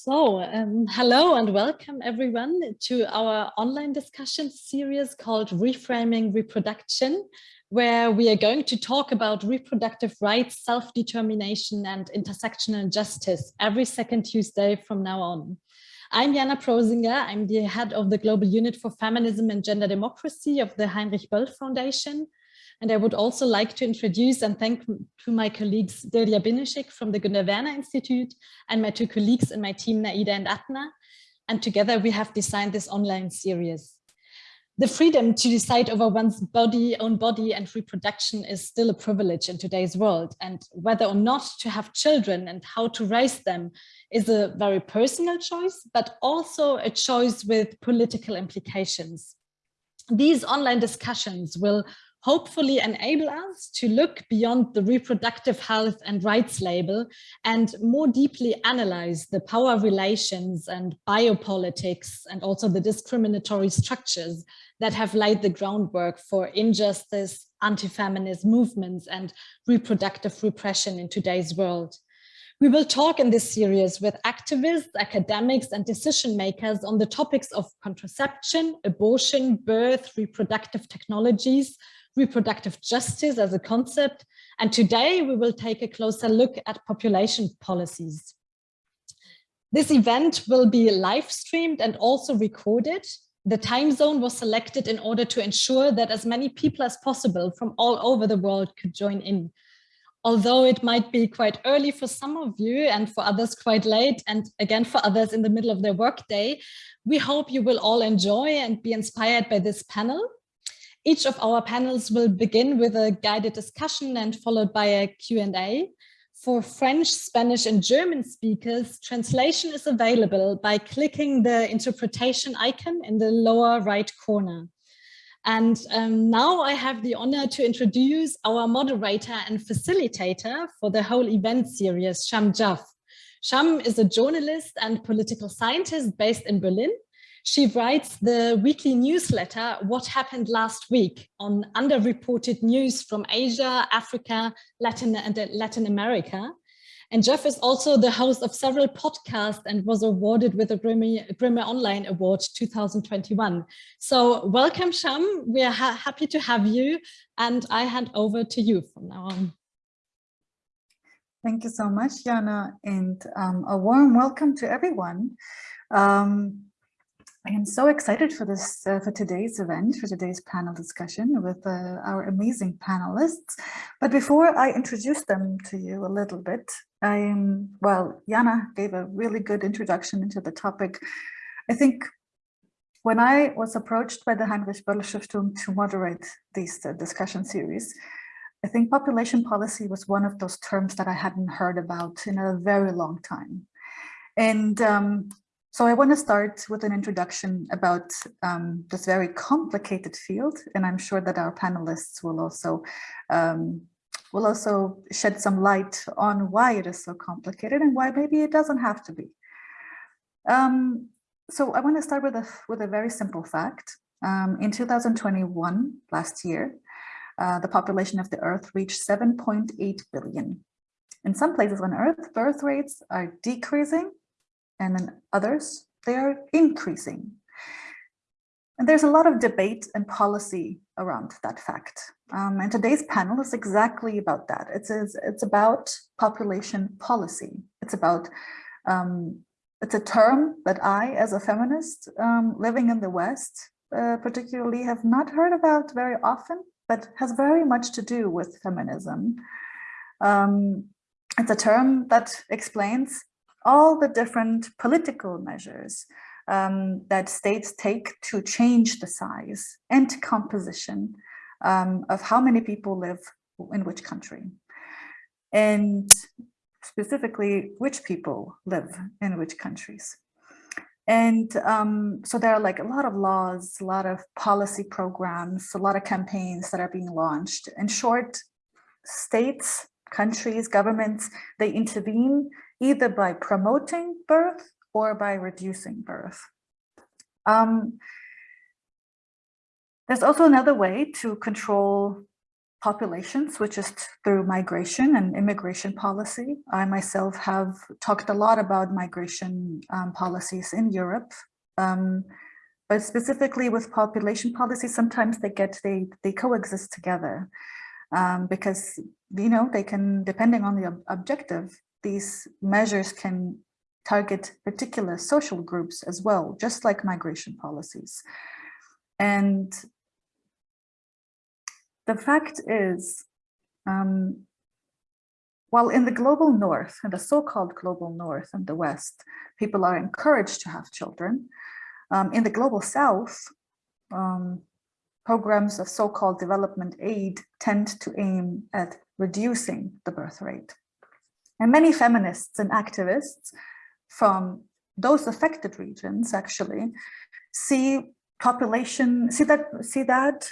So, um, hello and welcome everyone to our online discussion series called Reframing Reproduction, where we are going to talk about reproductive rights, self-determination and intersectional justice every second Tuesday from now on. I'm Jana Prosinger. I'm the head of the Global Unit for Feminism and Gender Democracy of the Heinrich Böll Foundation. And I would also like to introduce and thank to my colleagues Delia Binishik from the Gunda Werner Institute and my two colleagues in my team, Naida and Atna. And together we have designed this online series. The freedom to decide over one's body, own body and reproduction is still a privilege in today's world. And whether or not to have children and how to raise them is a very personal choice, but also a choice with political implications. These online discussions will hopefully enable us to look beyond the reproductive health and rights label and more deeply analyze the power relations and biopolitics and also the discriminatory structures that have laid the groundwork for injustice, anti-feminist movements and reproductive repression in today's world. We will talk in this series with activists, academics and decision makers on the topics of contraception, abortion, birth, reproductive technologies, reproductive justice as a concept. And today we will take a closer look at population policies. This event will be live streamed and also recorded. The time zone was selected in order to ensure that as many people as possible from all over the world could join in. Although it might be quite early for some of you and for others quite late and again for others in the middle of their workday, we hope you will all enjoy and be inspired by this panel. Each of our panels will begin with a guided discussion and followed by a Q&A. For French, Spanish and German speakers, translation is available by clicking the interpretation icon in the lower right corner. And um, now I have the honor to introduce our moderator and facilitator for the whole event series, Sham Jaff. Sham is a journalist and political scientist based in Berlin she writes the weekly newsletter, What Happened Last Week, on underreported news from Asia, Africa, Latin and Latin America. And Jaff is also the host of several podcasts and was awarded with a Grimme Online Award 2021. So welcome, Sham. We are ha happy to have you. And I hand over to you from now on. Thank you so much, Jana, and um, a warm welcome to everyone. Um, I am so excited for this, uh, for today's event, for today's panel discussion with uh, our amazing panelists. But before I introduce them to you a little bit, I'm, well, Jana gave a really good introduction into the topic. I think when I was approached by the Heinrich Böll Stiftung to moderate these uh, discussion series, I think population policy was one of those terms that I hadn't heard about in a very long time. And um, so I want to start with an introduction about um, this very complicated field, and I'm sure that our panelists will also um, will also shed some light on why it is so complicated and why maybe it doesn't have to be. Um, so I want to start with a with a very simple fact. Um, in 2021, last year, uh, the population of the Earth reached 7.8 billion. In some places on Earth, birth rates are decreasing and in others, they are increasing. And there's a lot of debate and policy around that fact. Um, and today's panel is exactly about that. It's, it's, it's about population policy. It's about, um, it's a term that I, as a feminist um, living in the West, uh, particularly have not heard about very often, but has very much to do with feminism. Um, it's a term that explains all the different political measures um, that states take to change the size and composition um, of how many people live in which country. And specifically, which people live in which countries. And um, so there are like a lot of laws, a lot of policy programs, a lot of campaigns that are being launched. In short, states, countries, governments, they intervene either by promoting birth or by reducing birth. Um, there's also another way to control populations, which is through migration and immigration policy. I myself have talked a lot about migration um, policies in Europe, um, but specifically with population policy, sometimes they get, they, they coexist together um, because, you know, they can, depending on the ob objective, these measures can target particular social groups as well, just like migration policies. And the fact is, um, while in the global north, in the so-called global north and the west, people are encouraged to have children, um, in the global south, um, programs of so-called development aid tend to aim at reducing the birth rate. And many feminists and activists from those affected regions actually see population, see that, see that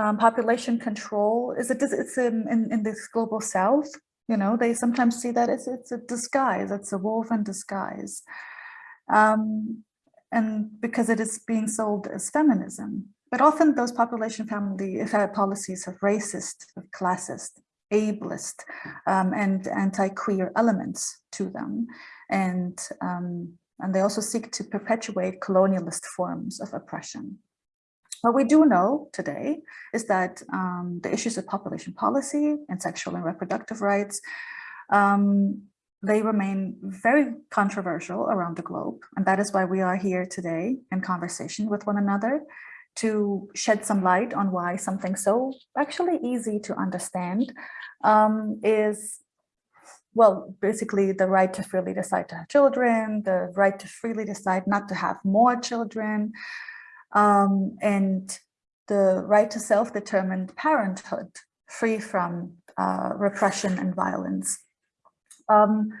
um, population control is it it's in, in, in this global south you know they sometimes see that it's it's a disguise it's a wolf in disguise um, and because it is being sold as feminism but often those population family policies have racist classist ableist um, and anti-queer elements to them and um, and they also seek to perpetuate colonialist forms of oppression what we do know today is that um, the issues of population policy and sexual and reproductive rights, um, they remain very controversial around the globe. And that is why we are here today in conversation with one another to shed some light on why something so actually easy to understand um, is well, basically the right to freely decide to have children, the right to freely decide not to have more children, um, and the right to self-determined parenthood free from uh, repression and violence. Um,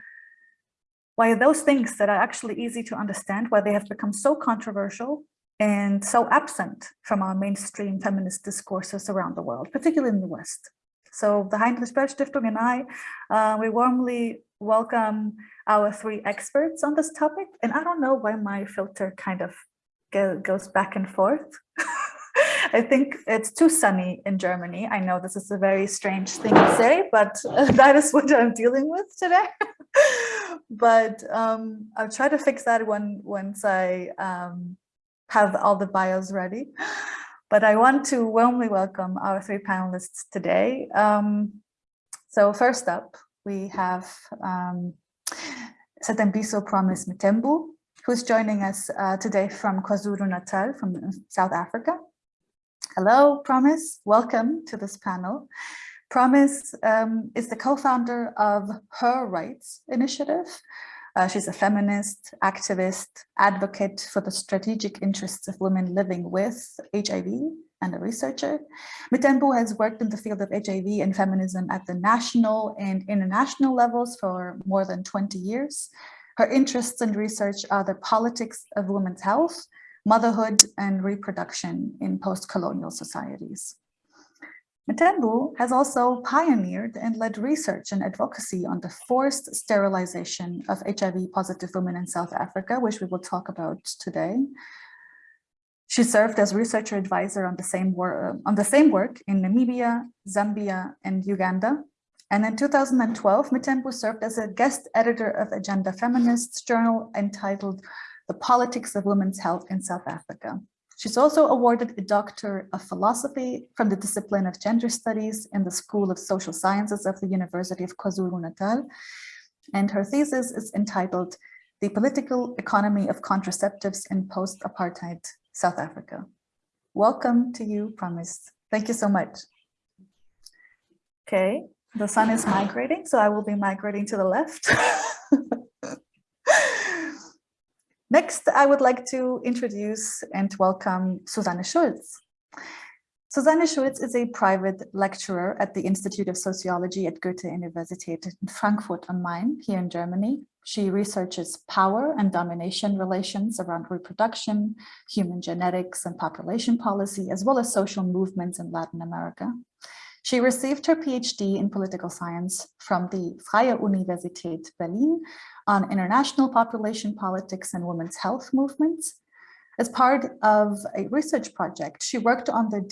why those things that are actually easy to understand, why they have become so controversial and so absent from our mainstream feminist discourses around the world, particularly in the West. So the Heinrich Stiftung and I, uh, we warmly welcome our three experts on this topic. And I don't know why my filter kind of go, goes back and forth. I think it's too sunny in Germany. I know this is a very strange thing to say, but that is what I'm dealing with today. but um, I'll try to fix that when, once I um, have all the bios ready. But I want to warmly welcome our three panelists today. Um, so first up, we have um, Sethembiso Promise Mthembu, who's joining us uh, today from KwaZulu-Natal, from South Africa. Hello, Promise. Welcome to this panel. Promise um, is the co-founder of Her Rights Initiative. Uh, she's a feminist, activist, advocate for the strategic interests of women living with HIV and a researcher. Mthembu has worked in the field of HIV and feminism at the national and international levels for more than 20 years. Her interests and research are the politics of women's health, motherhood, and reproduction in post-colonial societies. Mthembu has also pioneered and led research and advocacy on the forced sterilization of HIV-positive women in South Africa, which we will talk about today. She served as researcher advisor on the same, work, on the same work in Namibia, Zambia, and Uganda, and in 2012, Mthembu served as a guest editor of Agenda Feminists journal entitled The Politics of Women's Health in South Africa. She's also awarded a Doctor of Philosophy from the discipline of Gender Studies in the School of Social Sciences of the University of KwaZulu-Natal. And her thesis is entitled The Political Economy of Contraceptives in Post-Apartheid South Africa. Welcome to you, Promise. Thank you so much. Okay, the sun is migrating, so I will be migrating to the left. Next, I would like to introduce and welcome Susanne Schulz. Susanne Schulz is a private lecturer at the Institute of Sociology at Goethe-Universität in Frankfurt am Main, here in Germany. She researches power and domination relations around reproduction, human genetics and population policy, as well as social movements in Latin America. She received her PhD in political science from the Freie Universität Berlin on international population politics and women's health movements. As part of a research project, she worked on the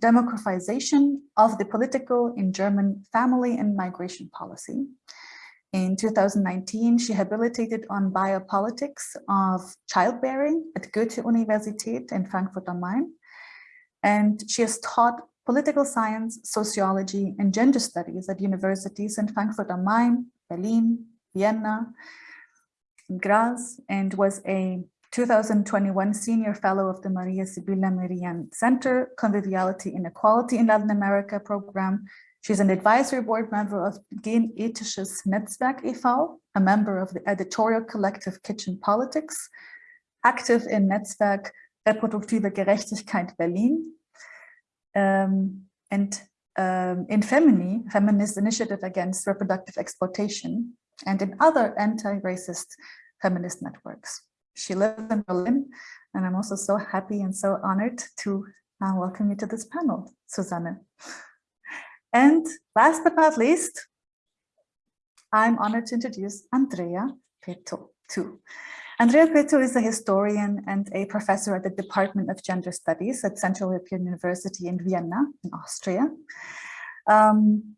democratization of the political in German family and migration policy. In 2019, she habilitated on biopolitics of childbearing at Goethe-Universität in Frankfurt am Main. And she has taught political science, sociology, and gender studies at universities in Frankfurt am Main, Berlin, Vienna, and Graz, and was a 2021 Senior Fellow of the Maria Sibylla Merian Center Conviviality and Equality in Latin America program She's an advisory board member of Genethisches Netzwerk e.V., a member of the editorial collective Kitchen Politics, active in Netzwerk Reproduktive Gerechtigkeit Berlin, um, and um, in Femini, Feminist Initiative Against Reproductive Exploitation, and in other anti-racist feminist networks. She lives in Berlin, and I'm also so happy and so honored to uh, welcome you to this panel, Susanne. And last but not least, I'm honored to introduce Andrea Peto too. Andrea Peto is a historian and a professor at the Department of Gender Studies at Central European University in Vienna, in Austria. Um,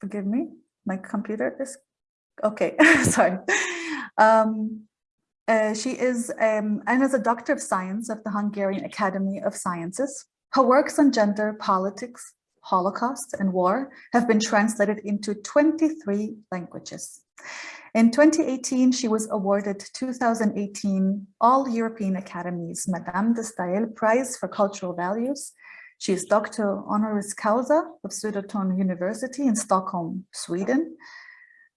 forgive me, my computer is, okay, sorry. Um, uh, she is, um, and is a Doctor of Science of the Hungarian Academy of Sciences. Her works on gender, politics, Holocaust and War have been translated into 23 languages. In 2018, she was awarded 2018 All European Academies Madame de Staël Prize for Cultural Values. She is Doctor Honoris Causa of Södertörn University in Stockholm, Sweden.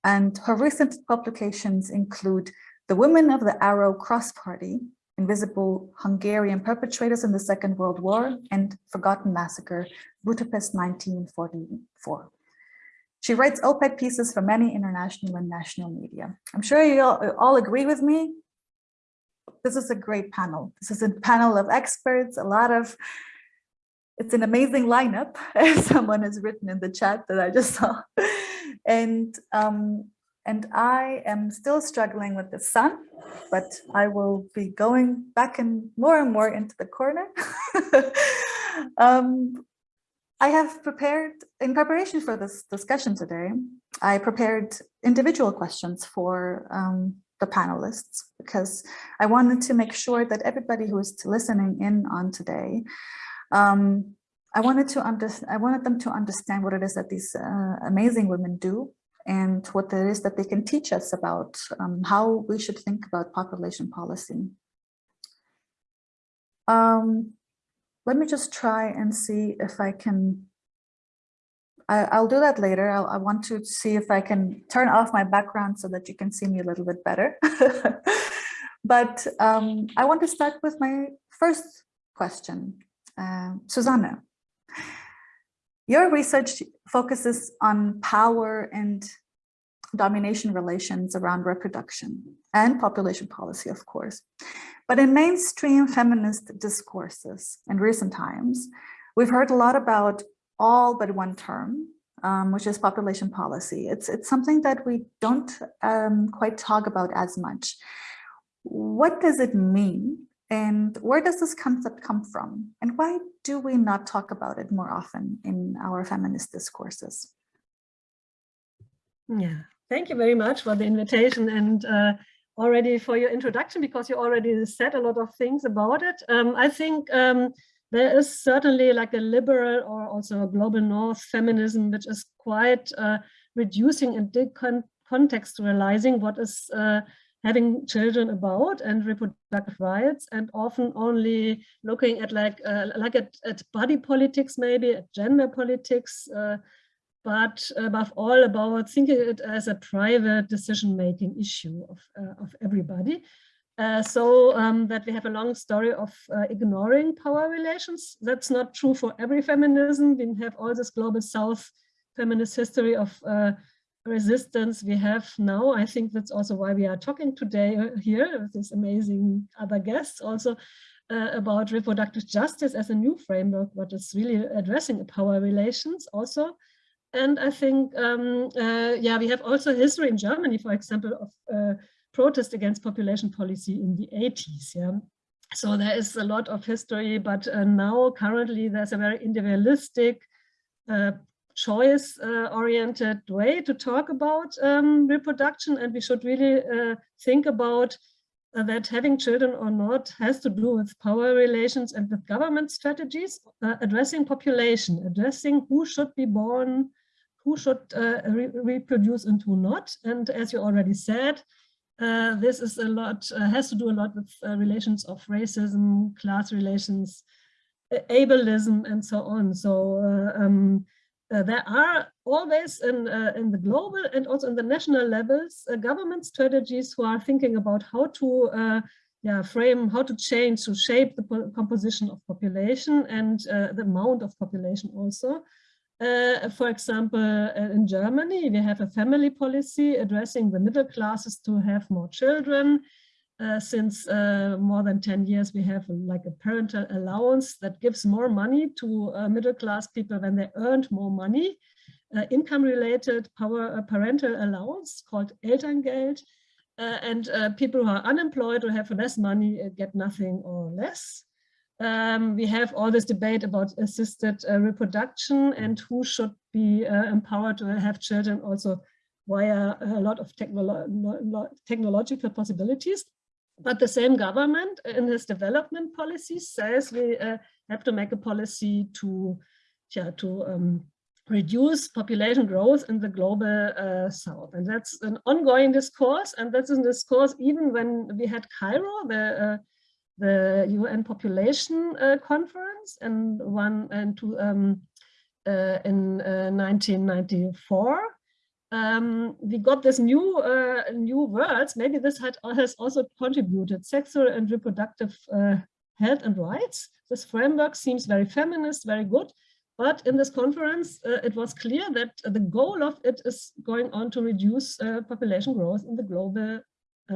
And her recent publications include The Women of the Arrow Cross Party, Invisible Hungarian Perpetrators in the Second World War, and Forgotten Massacre, Budapest 1944. She writes op-ed pieces for many international and national media. I'm sure you all, agree with me. This is a great panel. This is a panel of experts, a lot of, it's an amazing lineup, as someone has written in the chat that I just saw. And um, and I am still struggling with the sun, but I will be going back and more and more into the corner. um, I have prepared, in preparation for this discussion today, I prepared individual questions for um, the panelists because I wanted to make sure that everybody who is listening in on today, um, I wanted to understand, I wanted them to understand what it is that these uh, amazing women do and what it is that they can teach us about um, how we should think about population policy. Um, let me just try and see if I can, I, will do that later. I'll, I want to see if I can turn off my background so that you can see me a little bit better. but um, I want to start with my first question. Uh, Susanne, your research focuses on power and domination relations around reproduction and population policy, of course. But in mainstream feminist discourses in recent times, we've heard a lot about all but one term, um, which is population policy. It's, it's something that we don't um, quite talk about as much. What does it mean and where does this concept come from? And why do we not talk about it more often in our feminist discourses? Yeah, thank you very much for the invitation and uh, already for your introduction, because you already said a lot of things about it. Um, I think um, there is certainly like a liberal or also a global north feminism, which is quite uh, reducing and decontextualizing what is uh, having children about and reproductive rights and often only looking at like uh, like at, at body politics maybe at gender politics uh, but above all about thinking it as a private decision-making issue of, uh, of everybody uh, so um, that we have a long story of uh, ignoring power relations that's not true for every feminism we have all this global south feminist history of uh, resistance we have now. I think that's also why we are talking today uh, here with this amazing other guests also uh, about reproductive justice as a new framework, what is really addressing power relations also. And I think, um, uh, yeah, we have also history in Germany, for example, of uh, protest against population policy in the 80s. Yeah. so there is a lot of history, but uh, now currently there's a very individualistic, uh, choice-oriented uh, way to talk about um, reproduction, and we should really uh, think about uh, that having children or not has to do with power relations and with government strategies, addressing population, addressing who should be born, who should re reproduce and who not. And as you already said, uh, this is a lot, uh, has to do a lot with uh, relations of racism, class relations, ableism, and so on. So uh, um, uh, there are always in, in the global and also in the national levels, government strategies who are thinking about how to yeah, frame, how to change, to shape the composition of population and the amount of population also. Uh, for example, uh, in Germany, we have a family policy addressing the middle classes to have more children. Uh, since uh, more than 10 years, we have like a parental allowance that gives more money to uh, middle class people when they earned more money. Income related power, parental allowance called Elterngeld. and people who are unemployed or have less money get nothing or less um, we have all this debate about assisted uh, reproduction and who should be uh, empowered to have children also via a lot of technolo technological possibilities. But the same government in its development policies says we uh, have to make a policy to, yeah, to um, reduce population growth in the global uh, south. And that's an ongoing discourse. And that's a discourse even when we had Cairo, the uh, the UN population uh, conference and one and two um, uh, in 1994. Uh, um, we got this new uh, new words. Maybe this had, has also contributed sexual and reproductive uh, health and rights. This framework seems very feminist, very good. But in this conference, it was clear that the goal of it is going on to reduce population growth in the global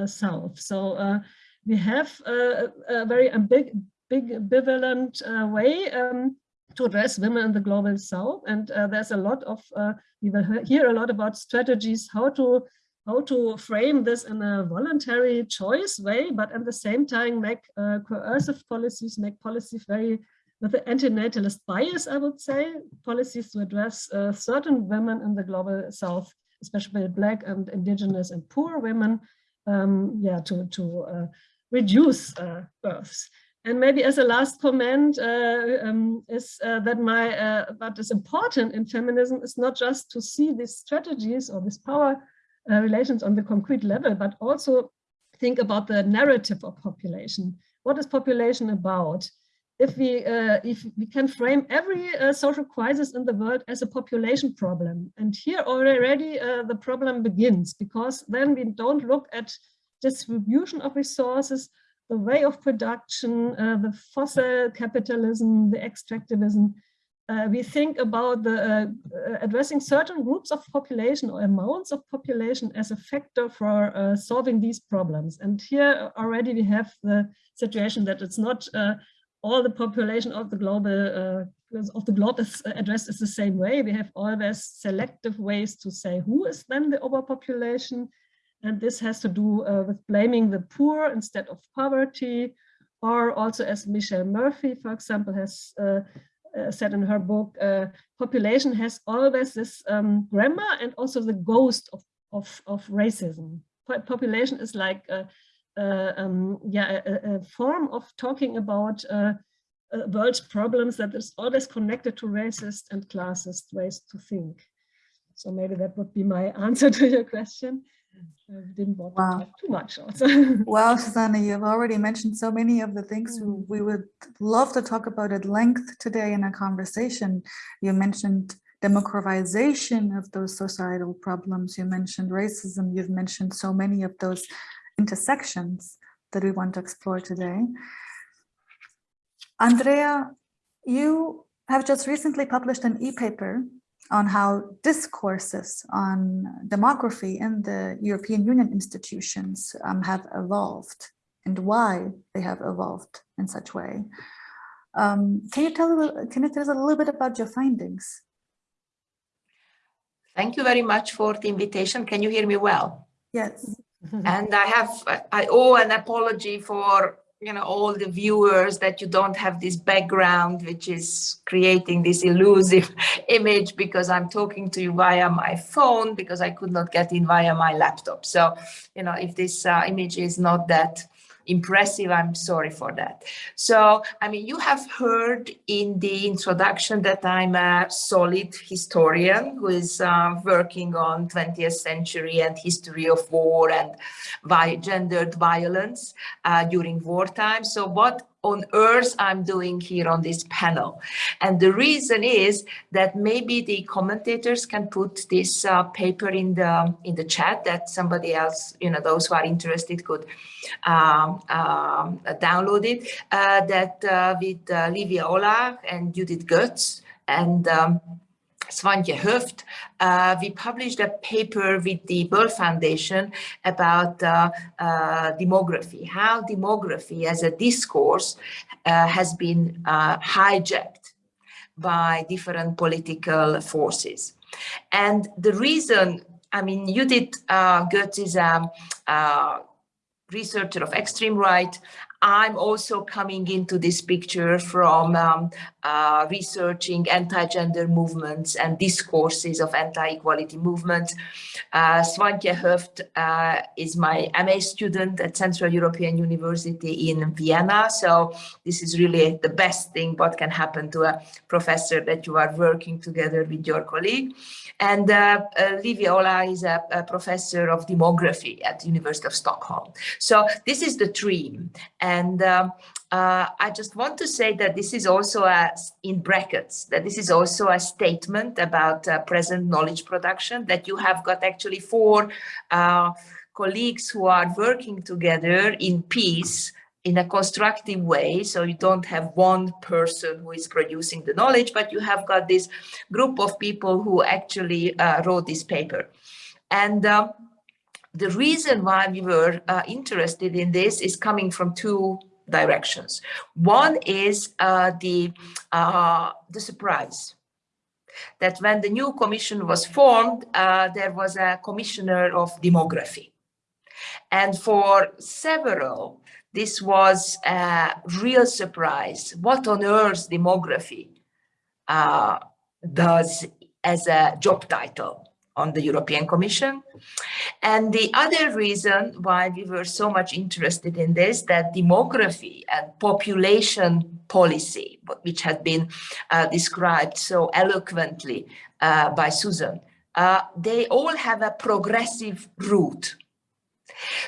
south. So we have a, a very big, big ambivalent uh, way um, to address women in the global south. And uh, there's a lot of, uh, we will hear a lot about strategies, how to how to frame this in a voluntary choice way, but at the same time make uh, coercive policies, make policies very with the antinatalist bias, I would say, policies to address uh, certain women in the global south, especially black and indigenous and poor women, um, yeah, to, to uh, reduce uh, births. And maybe as a last comment uh, um, is uh, that my uh, what is important in feminism is not just to see these strategies or these power uh, relations on the concrete level, but also think about the narrative of population. What is population about? If we uh, if we can frame every social crisis in the world as a population problem, and here already the problem begins because then we don't look at distribution of resources, the way of production, uh, the fossil capitalism, the extractivism. Uh, we think about the, uh, uh addressing certain groups of population or amounts of population as a factor for uh, solving these problems. And here already we have the situation that it's not all the population of the global of the globe is addressed is the same way. We have always selective ways to say who is then the overpopulation and this has to do uh, with blaming the poor instead of poverty, or also as Michelle Murphy, for example, has uh, uh, said in her book, uh, population has always this um, grammar and also the ghost of, of, of racism. Population is like a, a um, yeah, a, a, form of talking about uh, uh, world's problems that is always connected to racist and classist ways to think. So maybe that would be my answer to your question. I didn't want wow. to talk too much also. well, Susanna, you've already mentioned so many of the things mm. we would love to talk about at length today in a conversation. You mentioned democratization of those societal problems. You mentioned racism. You've mentioned so many of those intersections that we want to explore today. Andrea, you have just recently published an e-paper on how discourses on demography in the European Union institutions um, have evolved and why they have evolved in such way. Um, can you tell can you tell us a little bit about your findings? Thank you very much for the invitation. Can you hear me well? Yes. and I have I owe an apology for you know, all the viewers that you don't have this background, which is creating this elusive image because I'm talking to you via my phone because I could not get in via my laptop. So, you know, if this uh, image is not that impressive. I'm sorry for that. So, I mean, you have heard in the introduction that I'm a solid historian who is uh, working on 20th century and history of war and by gendered violence uh, during wartime. So what on earth I'm doing here on this panel. And the reason is that maybe the commentators can put this uh, paper in the in the chat that somebody else, you know, those who are interested could um, um, download it. Uh, that uh, with uh, Livia Olah and Judith Götz and um, Swantje Höft, uh, we published a paper with the Böll Foundation about uh, uh, demography, how demography as a discourse uh, has been uh, hijacked by different political forces. And the reason, I mean, Judith uh, Götz is a, a researcher of extreme right. I'm also coming into this picture from um, uh, researching anti-gender movements and discourses of anti-equality movements. Uh, Swantje Höft uh, is my MA student at Central European University in Vienna. So this is really the best thing what can happen to a professor that you are working together with your colleague. And uh, uh, Livia Olah is a, a, professor of demography at the University of Stockholm. So this is the dream. And um, uh, I just want to say that this is also a, in brackets, that this is also a statement about uh, present knowledge production, that you have got actually four uh, colleagues who are working together in peace in a constructive way. So you don't have one person who is producing the knowledge, but you have got this group of people who actually uh, wrote this paper. And um, the reason why we were uh, interested in this is coming from two directions. One is uh, the, uh, the surprise that when the new commission was formed, uh, there was a commissioner of demography. And for several, this was a real surprise. What on earth demography uh, does as a job title on the European Commission. And the other reason why we were so much interested in this, that demography and population policy, which had been uh, described so eloquently uh, by Susan, uh, they all have a progressive root.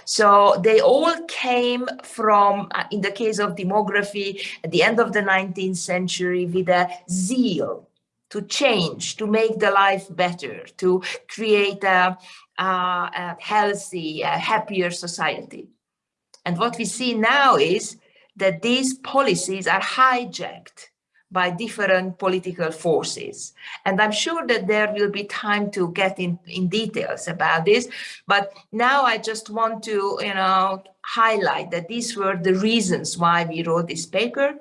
So they all came from, uh, in the case of demography, at the end of the 19th century with a zeal to change, to make the life better, to create a, a, a healthy, a happier society. And what we see now is that these policies are hijacked by different political forces. And I'm sure that there will be time to get in, in details about this. But now I just want to, you know, highlight that these were the reasons why we wrote this paper.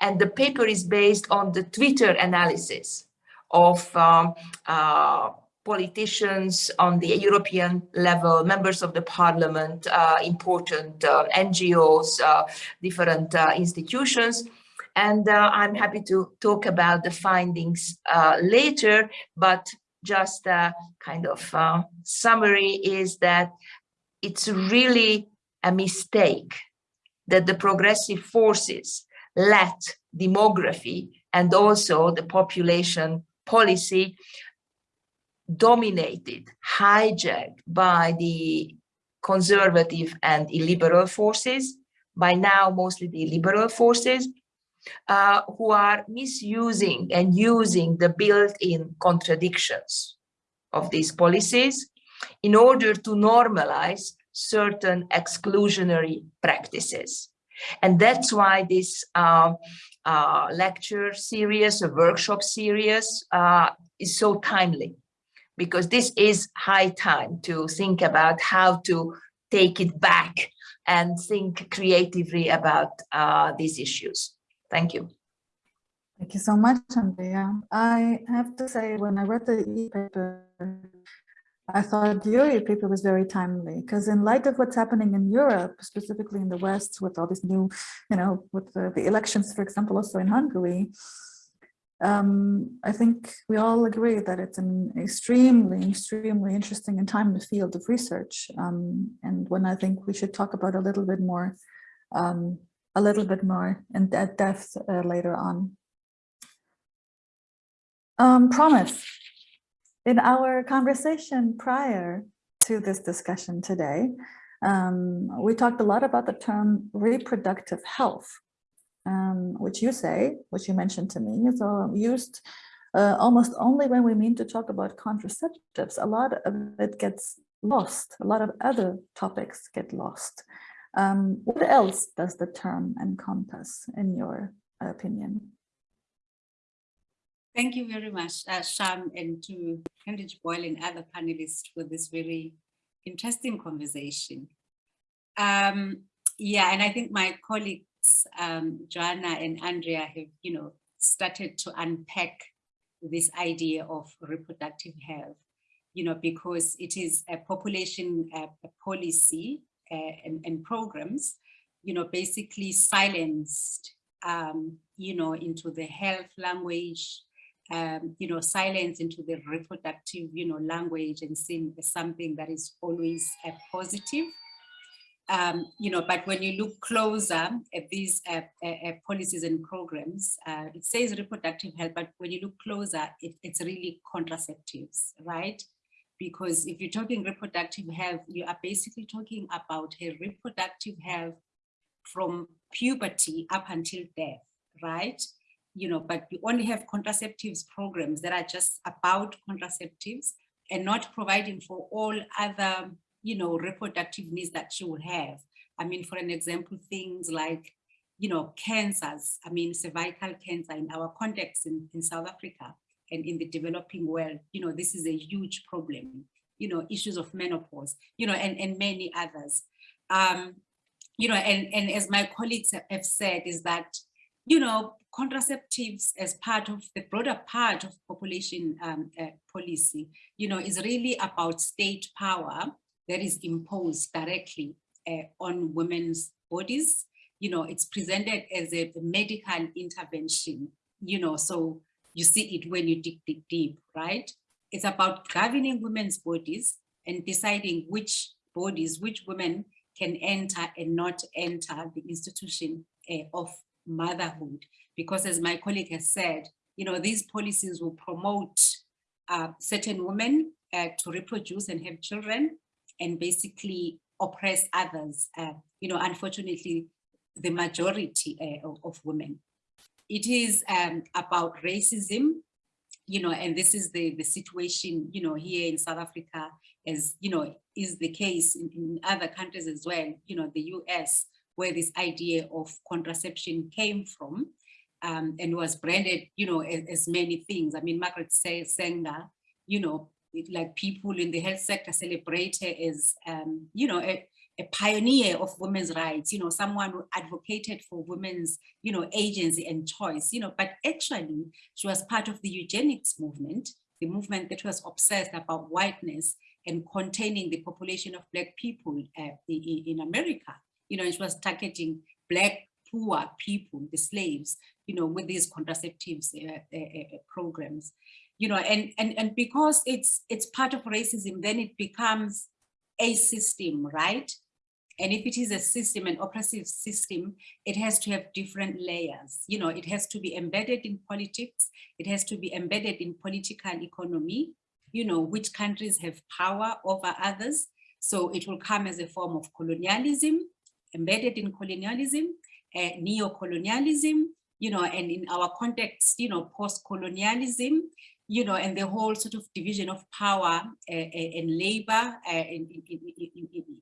And the paper is based on the Twitter analysis of um, uh, politicians on the European level, members of the parliament, uh, important uh, NGOs, uh, different uh, institutions, and I'm happy to talk about the findings later, but just a kind of uh, summary is that it's really a mistake that the progressive forces let demography and also the population policy dominated, hijacked by the conservative and illiberal forces, by now mostly the liberal forces, uh, who are misusing and using the built-in contradictions of these policies in order to normalize certain exclusionary practices. And that's why this uh, uh, lecture series, a workshop series uh, is so timely because this is high time to think about how to take it back and think creatively about uh, these issues. Thank you. Thank you so much, Andrea. I have to say, when I read the e-paper, I thought your paper was very timely because in light of what's happening in Europe, specifically in the West, with all these new, you know, with the, the elections, for example, also in Hungary, um, I think we all agree that it's an extremely, extremely interesting and timely field of research. Um, and when I think we should talk about a little bit more, um, a little bit more in depth uh, later on. Um, promise. In our conversation prior to this discussion today, um, we talked a lot about the term reproductive health, um, which you say, which you mentioned to me, is uh, used uh, almost only when we mean to talk about contraceptives. A lot of it gets lost. A lot of other topics get lost. Um, what else does the term encompass, in your opinion? Thank you very much, uh, Sham, and to Cambridge Boyle and other panelists for this very interesting conversation. Um, yeah, and I think my colleagues, um, Joanna and Andrea have, you know, started to unpack this idea of reproductive health, you know, because it is a population uh, a policy uh, and, and, programs, you know, basically silenced, um, you know, into the health language, um, you know, silence into the reproductive, you know, language and seen as something that is always a positive. Um, you know, but when you look closer at these uh, uh, policies and programs, uh, it says reproductive health, but when you look closer, it, it's really contraceptives, right? Because if you're talking reproductive health, you are basically talking about a reproductive health from puberty up until death, right? You know, but we only have contraceptives programs that are just about contraceptives and not providing for all other, you know, reproductive needs that she will have. I mean, for an example, things like, you know, cancers, I mean, cervical cancer in our context in, in South Africa and in the developing world, you know, this is a huge problem, you know, issues of menopause, you know, and, and many others. Um, you know, and, and as my colleagues have said, is that you know, contraceptives as part of the broader part of population um, uh, policy, you know, is really about state power that is imposed directly uh, on women's bodies. You know, it's presented as a medical intervention, you know, so you see it when you dig, dig deep, right? It's about governing women's bodies and deciding which bodies, which women can enter and not enter the institution uh, of motherhood. Because as my colleague has said, you know, these policies will promote uh, certain women uh, to reproduce and have children and basically oppress others. Uh, you know, unfortunately, the majority uh, of, of, women. It is um, about racism, you know, and this is the, the situation, you know, here in South Africa, as, you know, is the case in, in other countries as well, you know, the US, where this idea of contraception came from um, and was branded, you know, as, as, many things. I mean, Margaret Sanger, you know, it, like people in the health sector celebrate her as, um, you know, a, a, pioneer of women's rights, you know, someone who advocated for women's, you know, agency and choice, you know, but actually she was part of the eugenics movement, the movement that was obsessed about whiteness and containing the population of black people uh, in, in America you know, it was targeting black poor people, the slaves, you know, with these contraceptives uh, uh, uh, programs, you know, and, and, and because it's, it's part of racism, then it becomes a system, right? And if it is a system, an oppressive system, it has to have different layers. You know, it has to be embedded in politics. It has to be embedded in political economy, you know, which countries have power over others. So it will come as a form of colonialism, embedded in colonialism, uh, neo-colonialism, you know, and in our context, you know, post-colonialism, you know, and the whole sort of division of power uh, and labor uh, in, in,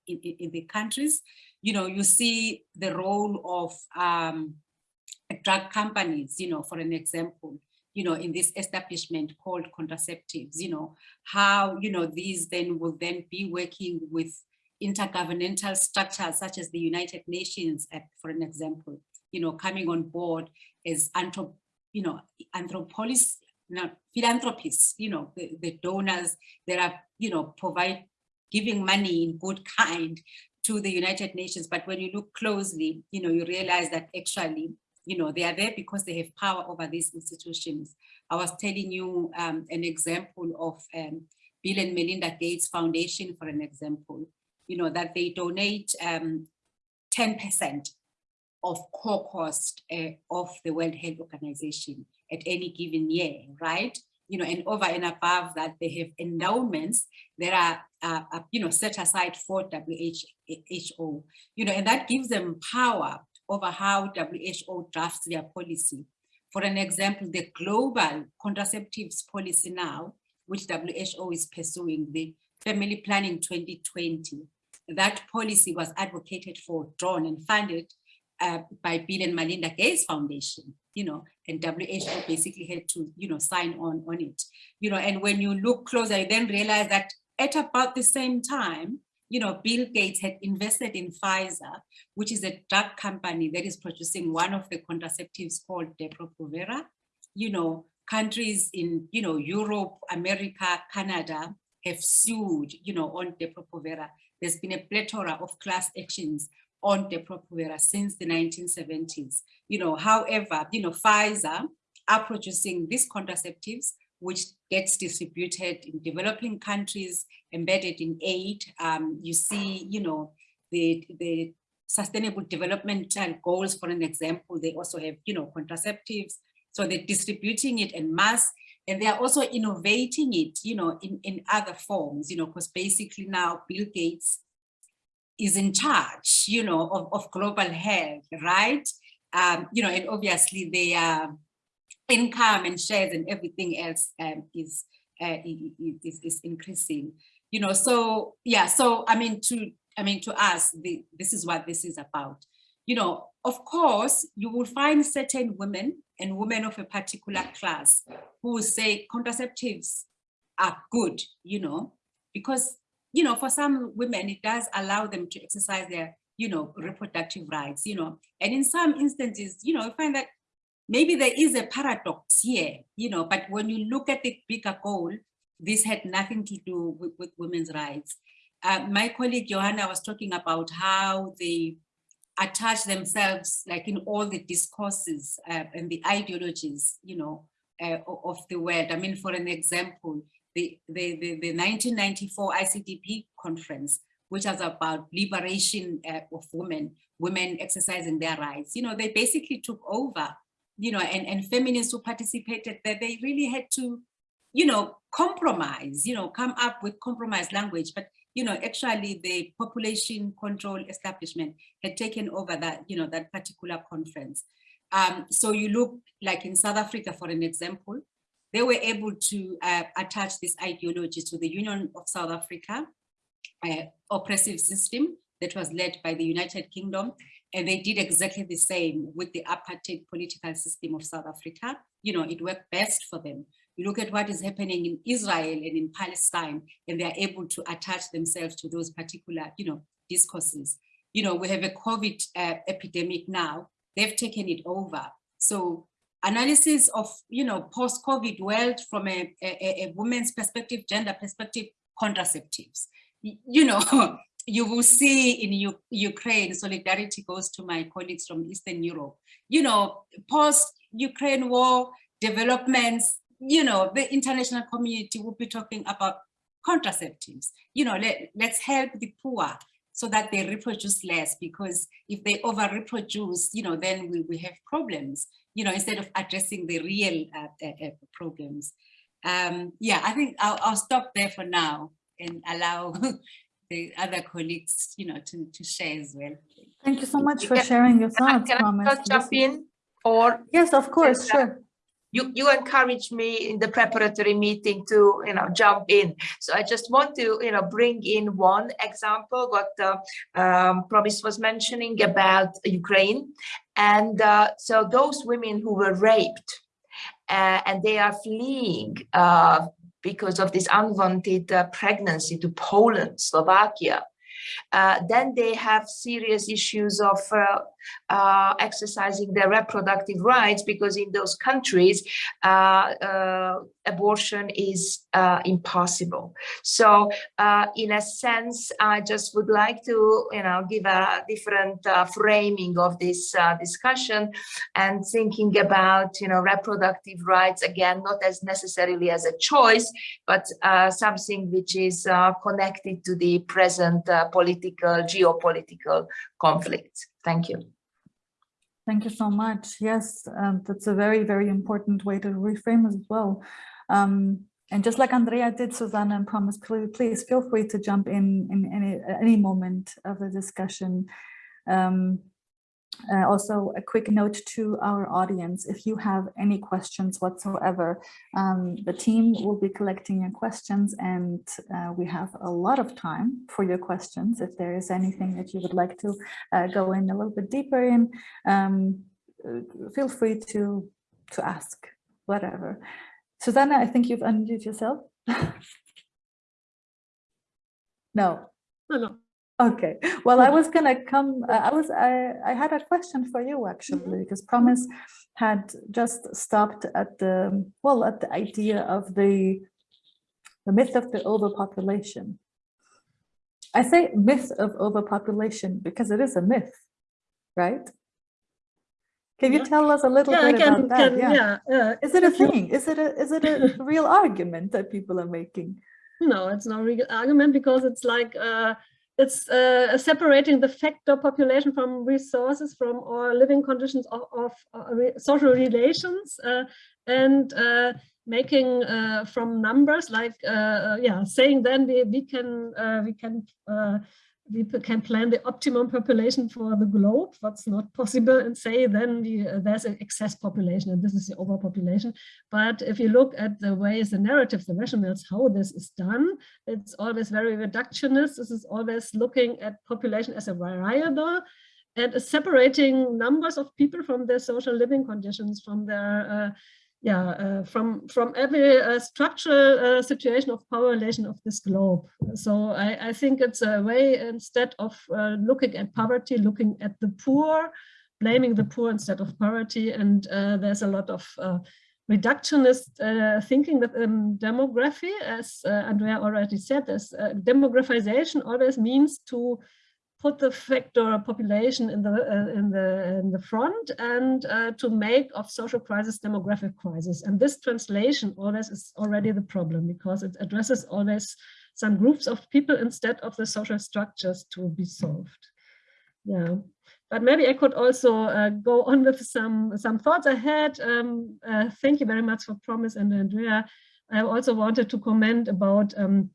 in, in, the countries, you know, you see the role of um, drug companies, you know, for an example, you know, in this establishment called contraceptives, you know, how, you know, these then will then be working with intergovernmental structures such as the United Nations, for an example, you know, coming on board as anthrop, you know, anthropolis, you philanthropists, you know, the, the donors that are, you know, provide giving money in good kind to the United Nations. But when you look closely, you know, you realize that actually, you know, they are there because they have power over these institutions. I was telling you um, an example of um, Bill and Melinda Gates Foundation, for an example, you know, that they donate 10% um, of core cost uh, of the World Health Organization at any given year, right? You know, and over and above that, they have endowments that are, uh, uh, you know, set aside for WHO, you know, and that gives them power over how WHO drafts their policy. For an example, the global contraceptives policy now, which WHO is pursuing, the Family Planning 2020, that policy was advocated for, drawn and funded uh, by Bill and Melinda Gates Foundation, you know, and WHO basically had to, you know, sign on on it, you know, and when you look closer, you then realize that at about the same time, you know, Bill Gates had invested in Pfizer, which is a drug company that is producing one of the contraceptives called Depo-Provera. You know, countries in, you know, Europe, America, Canada have sued, you know, on Depo-Provera. There's been a plethora of class actions on Depo-Provera since the 1970s. You know, however, you know, Pfizer are producing these contraceptives which gets distributed in developing countries, embedded in aid. Um, you see, you know, the, the sustainable development goals, for an example, they also have, you know, contraceptives. So they're distributing it in mass and they are also innovating it, you know, in, in other forms, you know, because basically now Bill Gates is in charge, you know, of, of global health, right? Um, you know, and obviously their income and shares and everything else um, is, uh, is, is increasing, you know, so yeah, so I mean, to, I mean, to us, the, this is what this is about. You know, of course, you will find certain women and women of a particular class who will say contraceptives are good, you know, because you know, for some women, it does allow them to exercise their, you know, reproductive rights, you know, and in some instances, you know, I find that maybe there is a paradox here, you know, but when you look at the bigger goal, this had nothing to do with, with women's rights. Uh, my colleague Johanna was talking about how they attach themselves like in all the discourses uh, and the ideologies, you know, uh, of the world. I mean, for an example, the, the, the, the 1994 ICDP conference, which was about liberation uh, of women, women exercising their rights. You know, they basically took over, you know, and, and feminists who participated that they really had to, you know, compromise, you know, come up with compromise language. But, you know, actually the population control establishment had taken over that, you know, that particular conference. Um, so you look like in South Africa, for an example, they were able to uh, attach this ideology to the Union of South Africa uh, oppressive system that was led by the United Kingdom. And they did exactly the same with the apartheid political system of South Africa. You know, it worked best for them. You look at what is happening in Israel and in Palestine, and they're able to attach themselves to those particular, you know, discourses. You know, we have a COVID uh, epidemic now. They've taken it over. So analysis of, you know, post-COVID world from a, a, a, woman's perspective, gender perspective, contraceptives. You know, you will see in U Ukraine, solidarity goes to my colleagues from Eastern Europe, you know, post-Ukraine war developments, you know, the international community will be talking about contraceptives. You know, let, let's help the poor so that they reproduce less because if they over reproduce, you know, then we, we have problems you know, instead of addressing the real uh, uh, uh, problems. Um, yeah, I think I'll, I'll stop there for now and allow the other colleagues, you know, to, to share as well. Thank you so much for sharing your thoughts, Can I, can I just jump in? Or yes, of course, sure you, you encouraged me in the preparatory meeting to, you know, jump in. So I just want to, you know, bring in one example, what uh, um, Promise was mentioning about Ukraine. And uh, so those women who were raped uh, and they are fleeing uh, because of this unwanted uh, pregnancy to Poland, Slovakia, uh, then they have serious issues of uh, uh, exercising their reproductive rights because in those countries uh, uh, abortion is impossible. So in a sense, I just would like to, you know, give a different framing of this discussion and thinking about, you know, reproductive rights again, not as necessarily as a choice, but something which is connected to the present political, geopolitical conflicts. Thank you. Thank you so much. Yes, um, that's a very, very important way to reframe as well. Um, and just like Andrea did, Susanna and Promise, please feel free to jump in in any, any moment of the discussion. Um, uh, also, a quick note to our audience, if you have any questions whatsoever, um, the team will be collecting your questions and uh, we have a lot of time for your questions. If there is anything that you would like to uh, go in a little bit deeper in, um, uh, feel free to, to ask, whatever. Susanna, I think you've unmuted yourself. no. No, no. Okay, well, I was gonna come, uh, I was, I, I had a question for you actually, Mm-hmm. because Promise had just stopped at the, well, at the idea of the, the myth of the overpopulation. I say myth of overpopulation because it is a myth, right? Can you Yeah. tell us a little Yeah, bit can, about that? can yeah. uh, Is it a thing? Is it a, is it a real argument that people are making? No, it's not a real argument because it's like uh, it's uh, separating the factor population from resources, from our living conditions of, of uh, re social relations, uh, and uh, making uh, from numbers like uh, yeah, saying then we we can we can we can plan the optimum population for the globe, what's not possible, and say then we, uh, there's an excess population and this is the overpopulation. But if you look at the ways, the narratives, the rationales, how this is done, it's always very reductionist. This is always looking at population as a variable and separating numbers of people from their social living conditions, from their uh, yeah, uh, from from every uh, structural uh, situation of power relation of this globe. So I, I think it's a way instead of uh, looking at poverty, looking at the poor, blaming the poor instead of poverty. And uh, there's a lot of uh, reductionist thinking that um, demography, as Andrea already said, as demographization always means to put the factor population in the uh, in the in the front and uh, to make of social crisis demographic crisis. And this translation always is already the problem because it addresses always some groups of people instead of the social structures to be solved. Yeah. But maybe I could also uh, go on with some some thoughts I had um, uh, thank you very much for promise and Andrea. I also wanted to comment about um,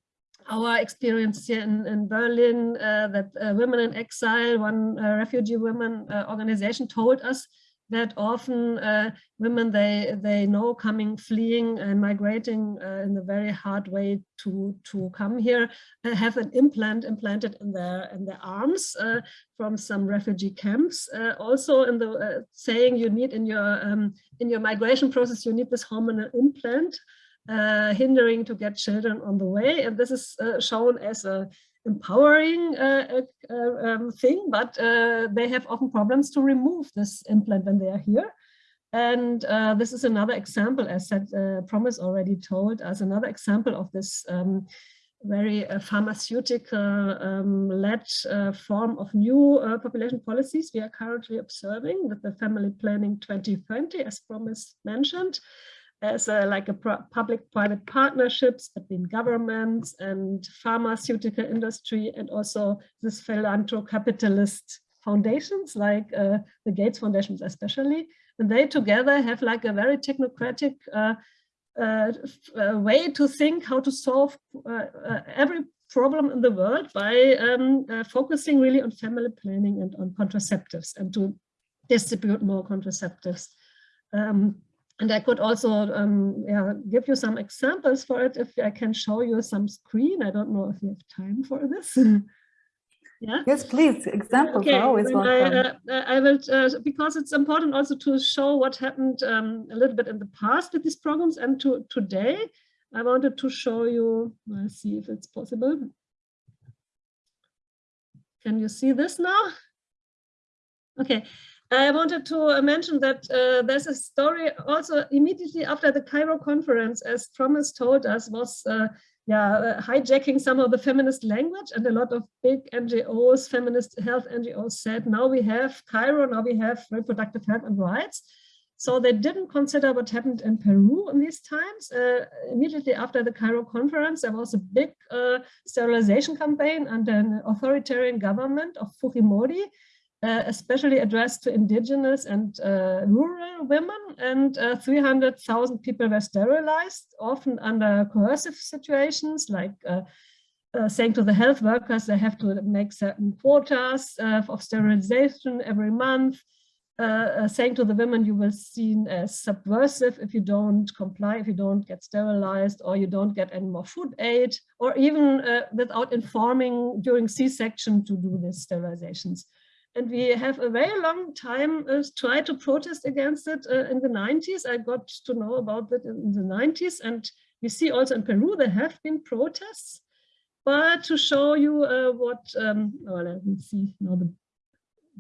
our experience here in, in Berlin uh, that uh, Women in Exile, one uh, refugee women uh, organization told us that often uh, women they they know coming, fleeing and migrating uh, in a very hard way to to come here have an implant implanted in their in their arms from some refugee camps. also in the saying you need in your um, in your migration process you need this hormonal implant uh, hindering to get children on the way. And this is uh, shown as a empowering uh, um, thing, but uh, they have often problems to remove this implant when they are here. And uh, this is another example, as said, uh, Promise already told us, another example of this um, very pharmaceutical-led um, form of new population policies we are currently observing with the Family Planning 2020, as Promise mentioned as a, like a public-private partnerships between governments and pharmaceutical industry and also this philanthro-capitalist foundations like uh, the Gates Foundations especially. And they together have like a very technocratic uh, uh, uh way to think how to solve uh, uh, every problem in the world by um, focusing really on family planning and on contraceptives and to distribute more contraceptives. Um, and I could also um, yeah, give you some examples for it if I can show you some screen. I don't know if you have time for this. yeah. Yes, please. Examples okay, are always welcome. I, uh, I will, uh, because it's important also to show what happened um, a little bit in the past with these programs and to today. I wanted to show you, let's see if it's possible. can you see this now? Okay, I wanted to mention that uh, there's a story also immediately after the Cairo conference, as Thomas told us, was uh, yeah, uh, hijacking some of the feminist language and a lot of big NGOs, feminist health NGOs said, now we have Cairo, now we have reproductive health and rights. So they didn't consider what happened in Peru in these times. Uh, immediately after the Cairo conference, there was a big uh, sterilization campaign under an authoritarian government of Fujimori, uh, especially addressed to indigenous and uh, rural women and uh, 300,000 people were sterilized, often under coercive situations like uh, uh, saying to the health workers they have to make certain quotas of sterilization every month, saying to the women you will seen as subversive if you don't comply, if you don't get sterilized or you don't get any more food aid, or even without informing during C-section to do these sterilizations and we have a very long time uh, tried to protest against it uh, in the 90s. I got to know about it in the 90s, and we see also in Peru there have been protests. But to show you uh, what, um, oh, let me see now the,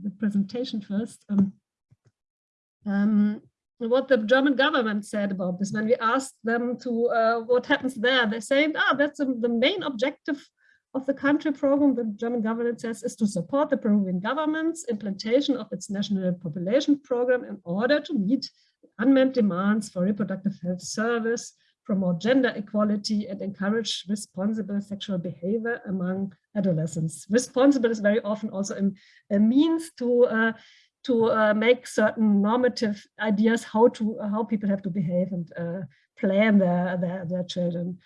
the presentation first. Um, um, what the German government said about this when we asked them to uh, what happens there, they said, ah, that's the main objective of the country program, the German government says, is to support the Peruvian government's implementation of its national population program in order to meet unmet demands for reproductive health service, promote gender equality, and encourage responsible sexual behavior among adolescents. Responsible is very often also a, means to uh, to uh, make certain normative ideas how to how people have to behave and uh, plan their, their their children.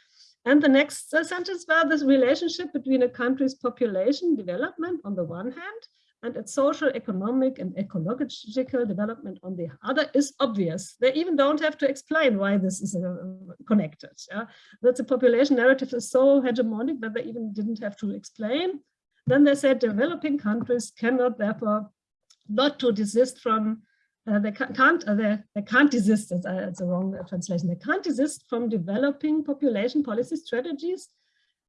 And the next sentence was this relationship between a country's population development on the one hand and its social, economic and ecological development on the other is obvious. They even don't have to explain why this is uh, connected. Yeah? That the population narrative is so hegemonic that they even didn't have to explain. Then they said developing countries cannot therefore not to desist from uh, they can't, uh, they, can't desist, it's, uh, it's a wrong translation, they can't desist from developing population policy strategies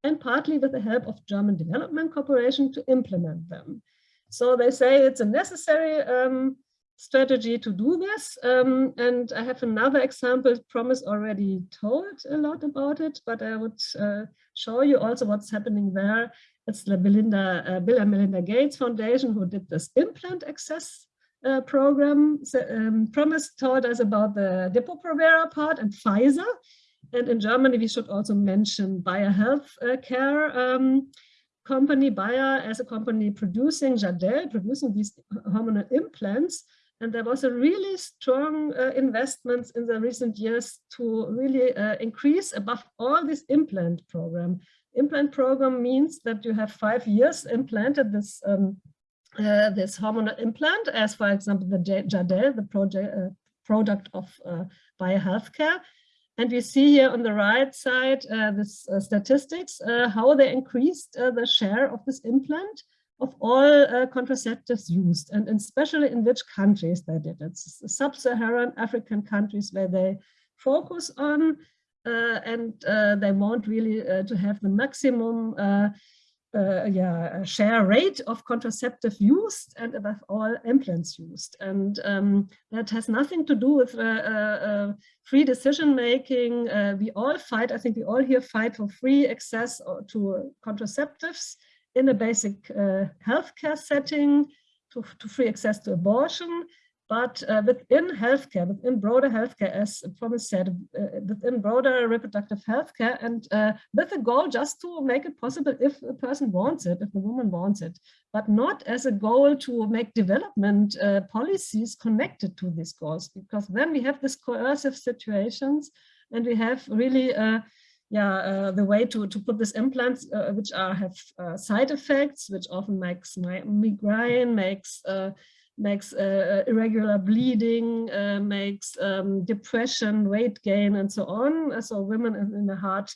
and partly with the help of German development cooperation to implement them. So they say it's a necessary um, strategy to do this. Um, and I have another example, Promise already told a lot about it, but I would uh, show you also what's happening there. It's the Belinda, uh, Bill and Melinda Gates Foundation who did this implant access uh, program. So, um, Promise told us about the Depo-Provera part and Pfizer. And in Germany, we should also mention Bayer Health uh, Care um, company, Bayer as a company producing Jadelle, producing these hormonal implants. And there was a really strong uh, investments in the recent years to really uh, increase above all this implant program. Implant program means that you have five years implanted this um, uh, this hormonal implant, as for example, the Jadelle, the project, uh, product of uh, Bayer Healthcare. And we see here on the right side uh, this uh, statistics, uh, how they increased the share of this implant of all contraceptives used, and especially in which countries they did it. Sub-Saharan African countries where they focus on, and they want really to have the maximum uh, yeah, share rate of contraceptive used and above all implants used. And um, that has nothing to do with uh, uh, uh free decision making. Uh, we all fight, I think we all here fight for free access uh, to contraceptives in a basic healthcare setting, to, to free access to abortion, but uh, within healthcare, within broader healthcare, as Promise said, uh, within broader reproductive healthcare, and uh, with the goal just to make it possible if a person wants it, if the woman wants it, but not as a goal to make development uh, policies connected to these goals, because then we have these coercive situations and we have really uh, yeah, uh, the way to, to put these implants, uh, which are have uh, side effects, which often makes migraine, makes makes uh, uh, irregular bleeding, uh, makes um, depression, weight gain, and so on. So women in a hard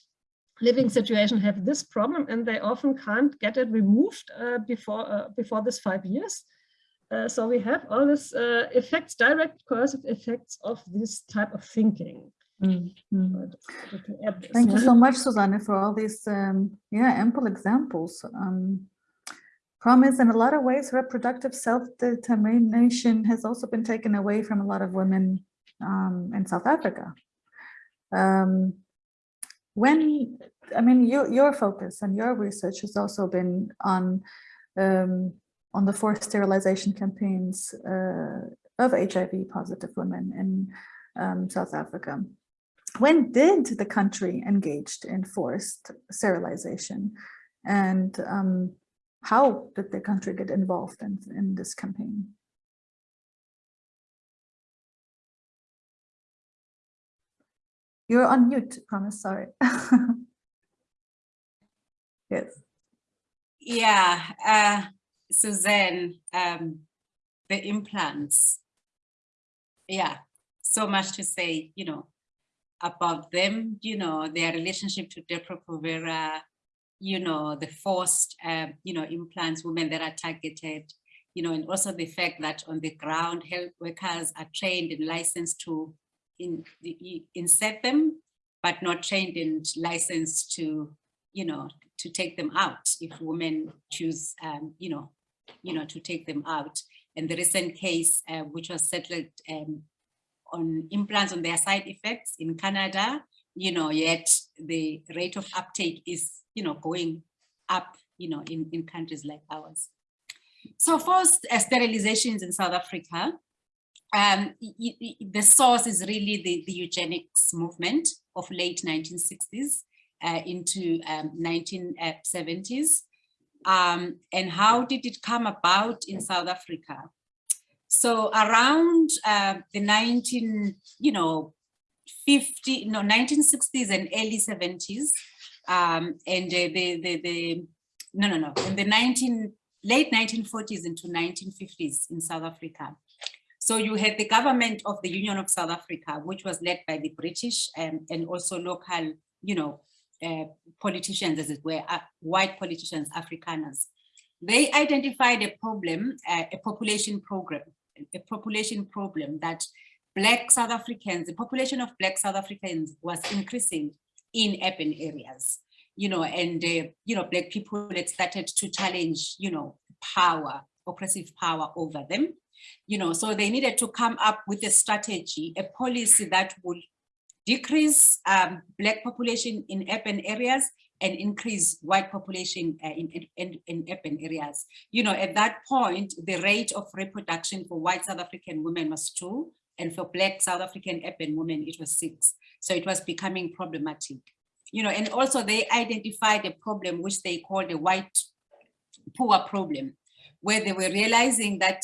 living situation have this problem, and they often can't get it removed uh, before uh, before this five years. Uh, so we have all these effects, direct coercive effects of this type of thinking. Mm -hmm. Thank you so much, Susanne, for all these um, yeah ample examples. Um, promise in a lot of ways reproductive self-determination has also been taken away from a lot of women um, in South Africa. Um, when, I mean, your, your focus and your research has also been on um, on the forced sterilization campaigns uh, of HIV positive women in um, South Africa. When did the country engaged in forced sterilization and um, how did the country get involved in, in this campaign? You're on mute, promise, sorry. yes. Yeah, uh, Suzanne, um, the implants. Yeah, so much to say, you know, about them, you know, their relationship to Depo-Provera, you know, the forced, uh, you know, implants, women that are targeted, you know, and also the fact that on the ground, health workers are trained and licensed to in, insert them, but not trained and licensed to, you know, to take them out if women choose, um, you know, you know, to take them out. And the recent case, uh, which was settled um, on implants on their side effects in Canada, you know, yet the rate of uptake is, you know, going up, you know, in, in countries like ours. So first, uh, sterilizations in South Africa, um, the source is really the, the eugenics movement of late 1960s uh, into um, 1970s. Um, and how did it come about in South Africa? So around uh, the 19, you know, 50, no, 1960s and early 70s, um, and the, the, the, no, no, no, in the 19, late 1940s into 1950s in South Africa. So you had the government of the Union of South Africa, which was led by the British um, and also local, you know, uh, politicians, as it were, uh, white politicians, Afrikaners. They identified a problem, uh, a population program, a population problem that Black South Africans, the population of Black South Africans was increasing in urban areas, you know, and, uh, you know, Black people had started to challenge, you know, power, oppressive power over them, you know, so they needed to come up with a strategy, a policy that would decrease um, black population in urban areas and increase white population uh, in, in, in, urban areas. You know, at that point, the rate of reproduction for white South African women was two, and for black South African urban women, it was six. So it was becoming problematic. You know, and also they identified a problem which they called the white poor problem, where they were realizing that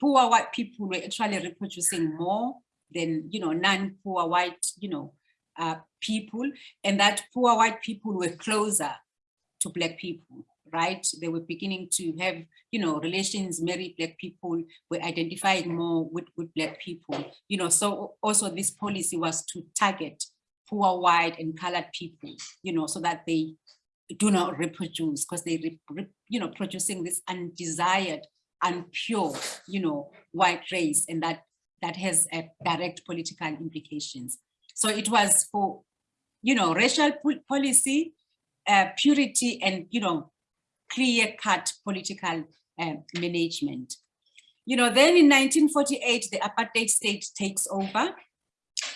poor white people were actually reproducing more than, you know, non-poor white, you know, uh, people and that poor white people were closer to black people right they were beginning to have you know relations marry black people were identifying more with, with black people you know so also this policy was to target poor white and colored people you know so that they do not reproduce because they you know producing this undesired and pure you know white race and that that has a direct political implications. So it was for, you know, racial policy, uh, purity and, you know, clear cut political uh, management. You know, then in 1948, the apartheid state takes over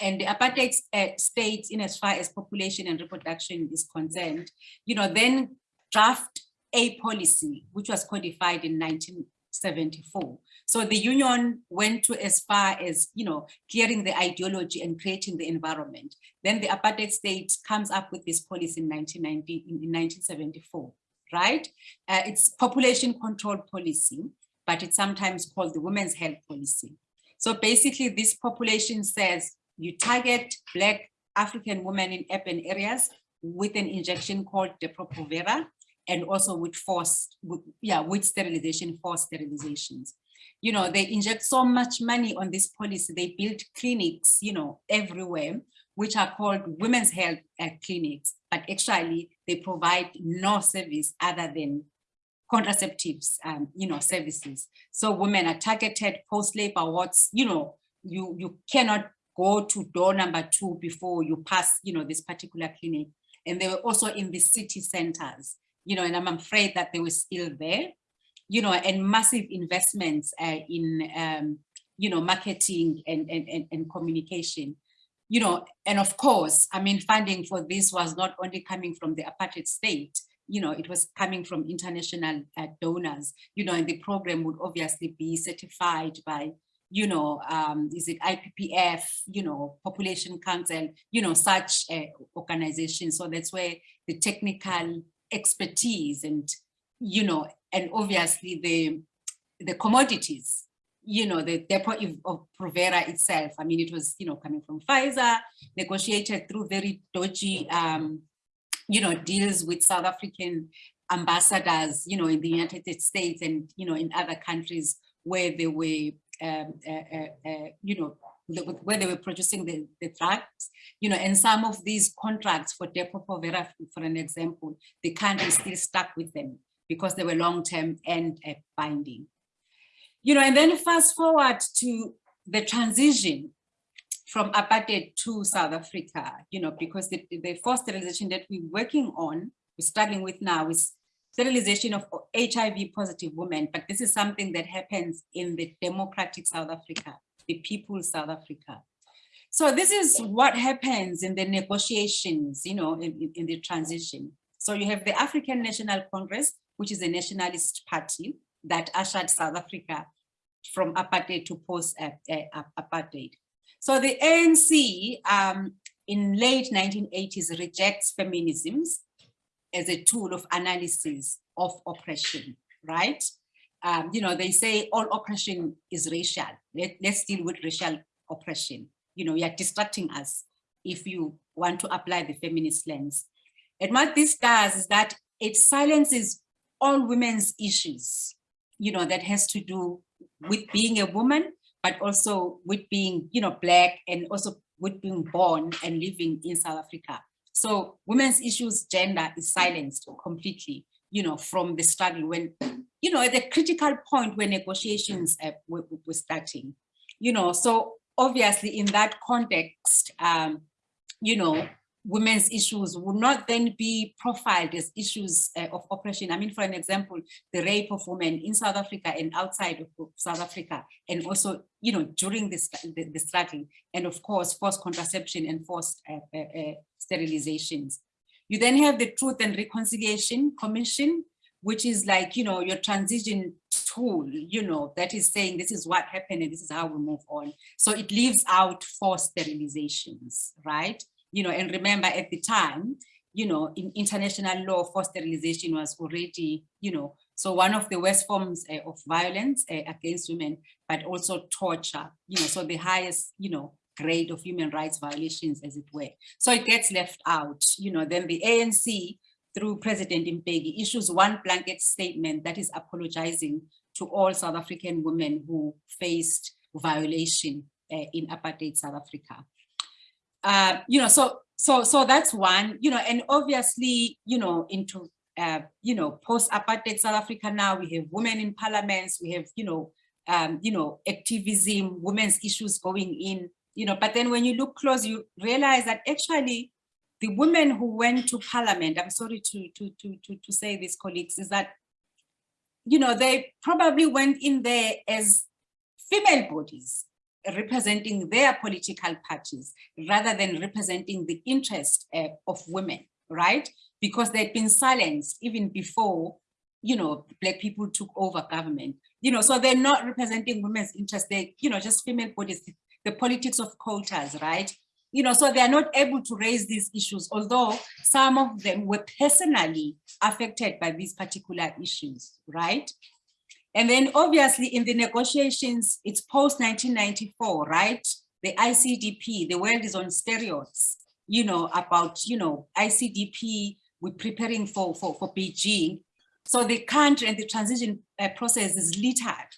and the apartheid uh, state in as far as population and reproduction is concerned, you know, then draft a policy, which was codified in 1974, so the union went to as far as, you know, clearing the ideology and creating the environment. Then the apartheid state comes up with this policy in 1990, in 1974, right? Uh, it's population control policy, but it's sometimes called the women's health policy. So basically this population says you target black African women in urban areas with an injection called Depo-Provera and also with forced, with, yeah, with sterilization, forced sterilizations you know, they inject so much money on this policy. They build clinics, you know, everywhere, which are called women's health uh, clinics, but actually they provide no service other than contraceptives, um, you know, services. So women are targeted post-labor wards, you know, you, you cannot go to door number two before you pass, you know, this particular clinic. And they were also in the city centers, you know, and I'm afraid that they were still there you know, and massive investments uh, in, um, you know, marketing and, and, and, and communication you know, and of course, I mean, funding for this was not only coming from the apartheid state, you know, it was coming from international uh, donors, you know, and the program would obviously be certified by, you know, um, is it IPPF, you know, Population Council, you know, such uh, organizations. So that's where the technical expertise and, you know, and obviously the, the commodities you know, the depot of Provera itself. I mean, it was, you know, coming from Pfizer, negotiated through very dodgy, um, you know, deals with South African ambassadors, you know, in the United States and, you know, in other countries where they were, um, uh, uh, uh, you know, where they were producing the, the drugs, you know, and some of these contracts for Depo Provera, for an example, the country still stuck with them because they were long-term and uh, binding. You know, and then fast forward to the transition from apartheid to South Africa, you know, because the, the first sterilization that we're working on, we're struggling with now is sterilization of HIV positive women, but this is something that happens in the democratic South Africa, the people South Africa. So this is what happens in the negotiations, you know, in, in, in the transition. So you have the African National Congress, which is a nationalist party, that ushered South Africa from apartheid to post-apartheid. So the ANC um, in late 1980s rejects feminisms as a tool of analysis of oppression, right? Um, you know, they say all oppression is racial. Let, let's deal with racial oppression. You know, you're distracting us if you want to apply the feminist lens. And what this does is that it silences all women's issues you know, that has to do with being a woman, but also with being, you know, black and also with being born and living in South Africa. So women's issues, gender is silenced completely, you know, from the struggle when, you know, at the critical point when negotiations uh, were, were starting, you know, so obviously in that context, um, you know, women's issues would not then be profiled as issues uh, of oppression. I mean, for an example, the rape of women in South Africa and outside of South Africa, and also, you know, during this, the, the struggle, and of course, forced contraception and forced uh, uh, uh, sterilizations. You then have the Truth and Reconciliation Commission, which is like, you know, your transition tool, you know, that is saying this is what happened and this is how we move on. So it leaves out forced sterilizations, right? You know, and remember at the time, you know, in international law, forced sterilization was already, you know, so one of the worst forms uh, of violence uh, against women, but also torture, you know, so the highest, you know, grade of human rights violations as it were. So it gets left out, you know, then the ANC through President Mbeki issues one blanket statement that is apologizing to all South African women who faced violation uh, in apartheid South Africa. Uh, you know, so so so that's one, you know, and obviously, you know, into uh, you know, post-apartheid South Africa now, we have women in parliaments, we have, you know, um, you know, activism, women's issues going in, you know, but then when you look close, you realize that actually the women who went to parliament, I'm sorry to, to, to, to, to say this, colleagues, is that, you know, they probably went in there as female bodies, representing their political parties rather than representing the interest uh, of women, right? Because they'd been silenced even before, you know, black people took over government. You know, so they're not representing women's interests, they, you know, just female bodies, the politics of quotas, right? You know, so they are not able to raise these issues, although some of them were personally affected by these particular issues, right? And then obviously in the negotiations, it's post 1994, right? The ICDP, the world is on steroids, you know, about, you know, ICDP, we're preparing for, for, for Beijing. So the country and the transition uh, process is littered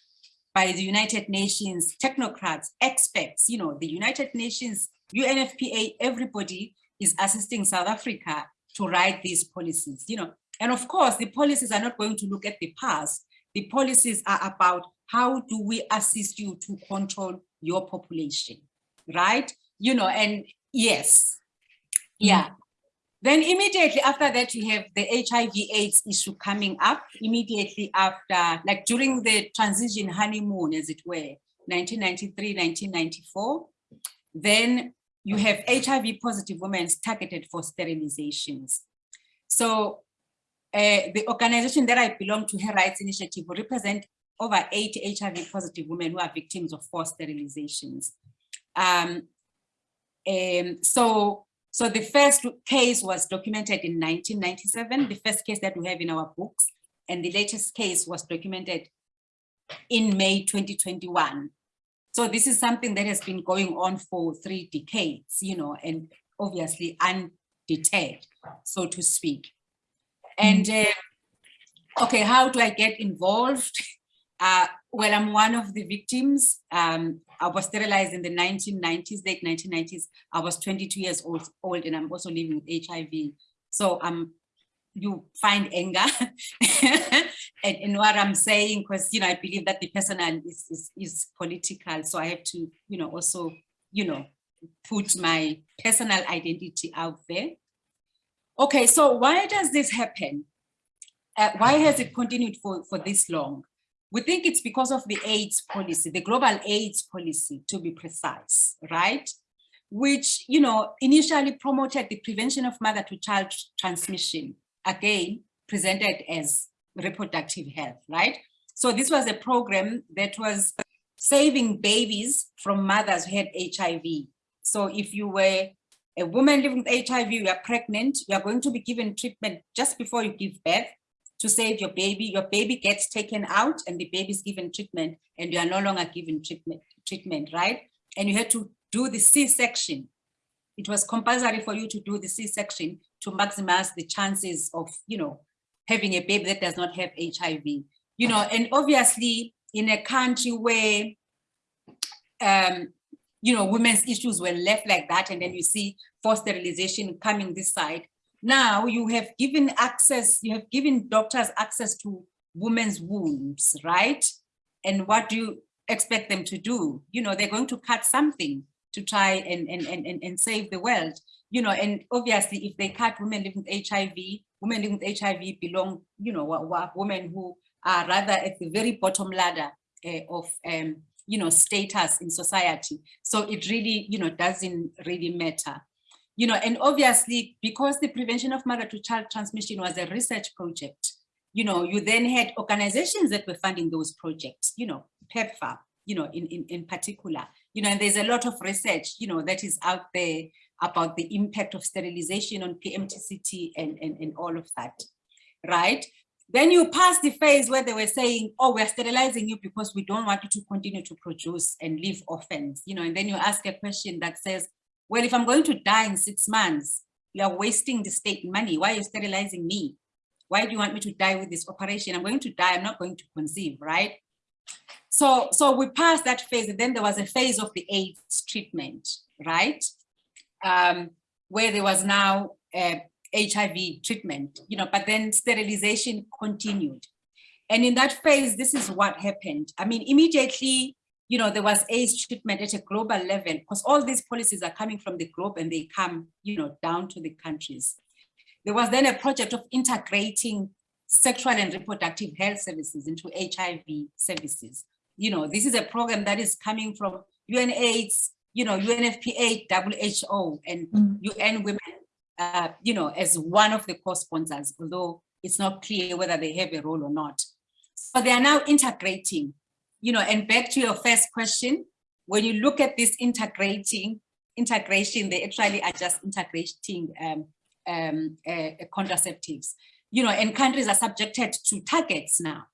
by the United Nations technocrats, experts, you know, the United Nations, UNFPA, everybody is assisting South Africa to write these policies, you know. And of course, the policies are not going to look at the past, the policies are about how do we assist you to control your population, right? You know, and yes, mm. yeah. Then immediately after that, you have the HIV AIDS issue coming up immediately after, like during the transition honeymoon, as it were, 1993, 1994. Then you have HIV positive women targeted for sterilizations. So uh, the organization that I belong to, Her Rights Initiative, will represent over 80 HIV positive women who are victims of forced sterilizations. Um, um, so so the first case was documented in 1997, the first case that we have in our books, and the latest case was documented in May 2021. So this is something that has been going on for three decades, you know, and obviously undeterred, so to speak. And uh, okay, how do I get involved? Uh, well, I'm one of the victims. Um, I was sterilized in the 1990s, late 1990s. I was 22 years old, old and I'm also living with HIV. So um, you find anger in, in what I'm saying, because, you know, I believe that the personal is, is, is political. So I have to, you know, also, you know, put my personal identity out there. Okay, so why does this happen? Uh, why has it continued for, for this long? We think it's because of the AIDS policy, the global AIDS policy, to be precise, right? Which, you know, initially promoted the prevention of mother to child transmission, again, presented as reproductive health, right? So this was a program that was saving babies from mothers who had HIV. So if you were a woman living with HIV, you are pregnant, you are going to be given treatment just before you give birth to save your baby. Your baby gets taken out and the baby is given treatment and you are no longer given treatment, treatment, right? And you had to do the C-section. It was compulsory for you to do the C-section to maximize the chances of, you know, having a baby that does not have HIV. You know, and obviously in a country where, um, you know, women's issues were left like that, and then you see forced sterilization coming this side, now you have given access, you have given doctors access to women's wombs, right? And what do you expect them to do? You know, they're going to cut something to try and, and, and, and save the world. You know, and obviously if they cut women living with HIV, women living with HIV belong, you know, women who are rather at the very bottom ladder uh, of, um, you know, status in society. So it really, you know, doesn't really matter you know, and obviously because the prevention of mother to child transmission was a research project, you know, you then had organizations that were funding those projects, you know, PEPFAR, you know, in, in, in particular, you know, and there's a lot of research, you know, that is out there about the impact of sterilization on PMTCT and, and, and all of that, right? Then you pass the phase where they were saying, oh, we're sterilizing you because we don't want you to continue to produce and leave orphans, you know, and then you ask a question that says, well, if I'm going to die in six months, you are wasting the state money. Why are you sterilizing me? Why do you want me to die with this operation? I'm going to die, I'm not going to conceive, right? So, so we passed that phase and then there was a phase of the AIDS treatment, right? Um, where there was now HIV treatment, you know, but then sterilization continued. And in that phase, this is what happened. I mean, immediately you know, there was AIDS treatment at a global level because all these policies are coming from the globe and they come, you know, down to the countries. There was then a project of integrating sexual and reproductive health services into HIV services. You know, this is a program that is coming from UNAIDS, you know, UNFPA, WHO, and mm. UN Women, uh, you know, as one of the co-sponsors, although it's not clear whether they have a role or not. So they are now integrating you know, and back to your first question, when you look at this integrating, integration, they actually are just integrating um, um, uh, contraceptives, you know, and countries are subjected to targets now,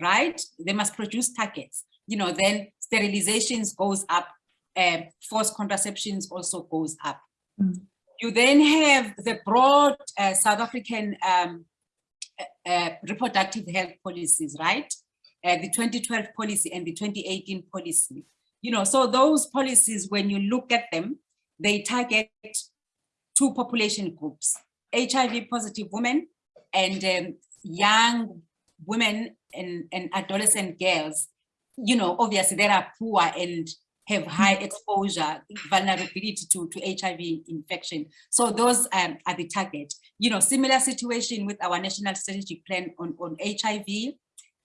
right? They must produce targets, you know, then sterilizations goes up, uh, forced contraceptions also goes up. Mm. You then have the broad uh, South African um, uh, uh reproductive health policies, right? uh, the 2012 policy and the 2018 policy. You know, so those policies, when you look at them, they target two population groups, HIV positive women and um, young women and, and adolescent girls, you know, obviously they are poor and have high exposure, vulnerability to, to HIV infection. So those um, are the target. You know, similar situation with our national strategic plan on, on HIV.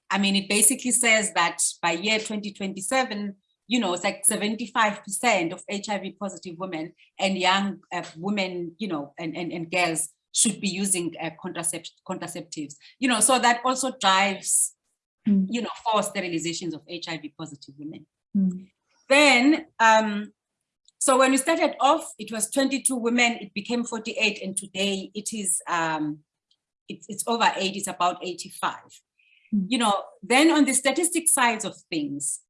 I mean, it basically says that by year 2027, you know, it's like 75% of HIV positive women and young uh, women, you know, and, and, and girls should be using uh, contracept contraceptives, you know, so that also drives, Mm. you know, for sterilizations of HIV positive women. Mm. Then, um, so when we started off, it was 22 women, it became 48, and today it is, um, it's, it's over eight, it's about 85. Mm. You know, then on the statistic sides of things,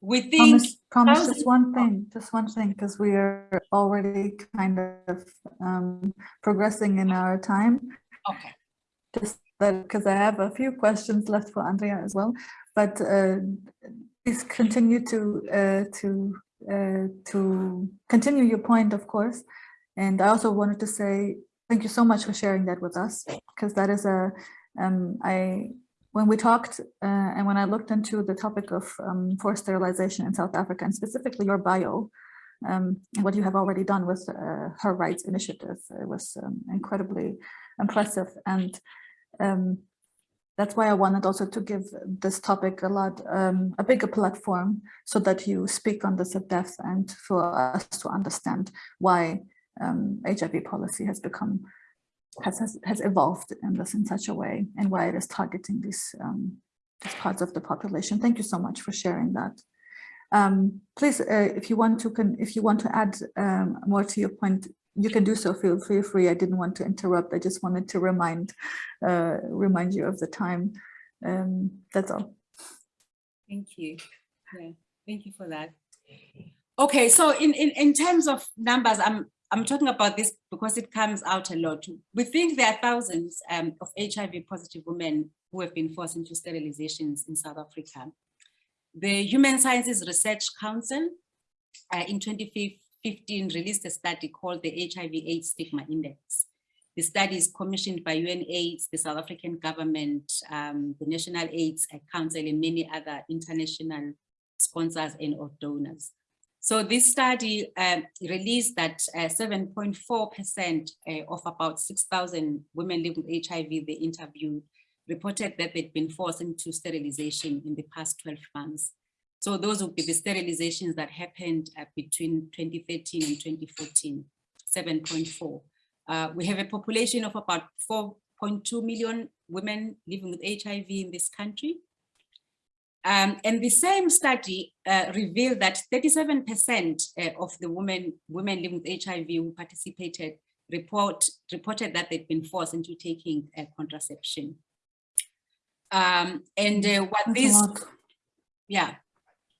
we think just one thing, just one thing, because we are already kind of um, progressing in our time. Okay. Just that, because I have a few questions left for Andrea as well, but uh, please continue to uh, to uh, to continue your point, of course. And I also wanted to say thank you so much for sharing that with us, because that is a um, I when we talked uh, and when I looked into the topic of um, forced sterilization in South Africa and specifically your bio, um, and what you have already done with uh, Her Rights Initiative, it was um, incredibly impressive. And um, that's why I wanted also to give this topic a lot, um, a bigger platform so that you speak on this at depth and for us to understand why um, HIV policy has become has, has, has evolved in this in such a way and why it is targeting these, um, these parts of the population. Thank you so much for sharing that. Um, please, uh, if you want to, can, if you want to add um, more to your point, you can do so. Feel, feel free. I didn't want to interrupt. I just wanted to remind, uh, remind you of the time. Um, that's all. Thank you. Yeah, thank you for that. Okay, so in, in, in terms of numbers, I'm I'm talking about this because it comes out a lot. We think there are thousands um, of HIV positive women who have been forced into sterilizations in South Africa. The Human Sciences Research Council uh, in 2015 released a study called the HIV AIDS Stigma Index. The study is commissioned by UNAIDS, the South African government, um, the National AIDS Council, and many other international sponsors and or donors. So this study um, released that 7.4% uh, of about 6,000 women living with HIV they interviewed reported that they'd been forced into sterilization in the past 12 months. So those would be the sterilizations that happened uh, between 2013 and 2014, 7.4. Uh, we have a population of about 4.2 million women living with HIV in this country. Um, and the same study uh, revealed that 37% uh, of the women, women living with HIV who participated report, reported that they'd been forced into taking contraception. Um, and uh, what That's a these, lot. yeah,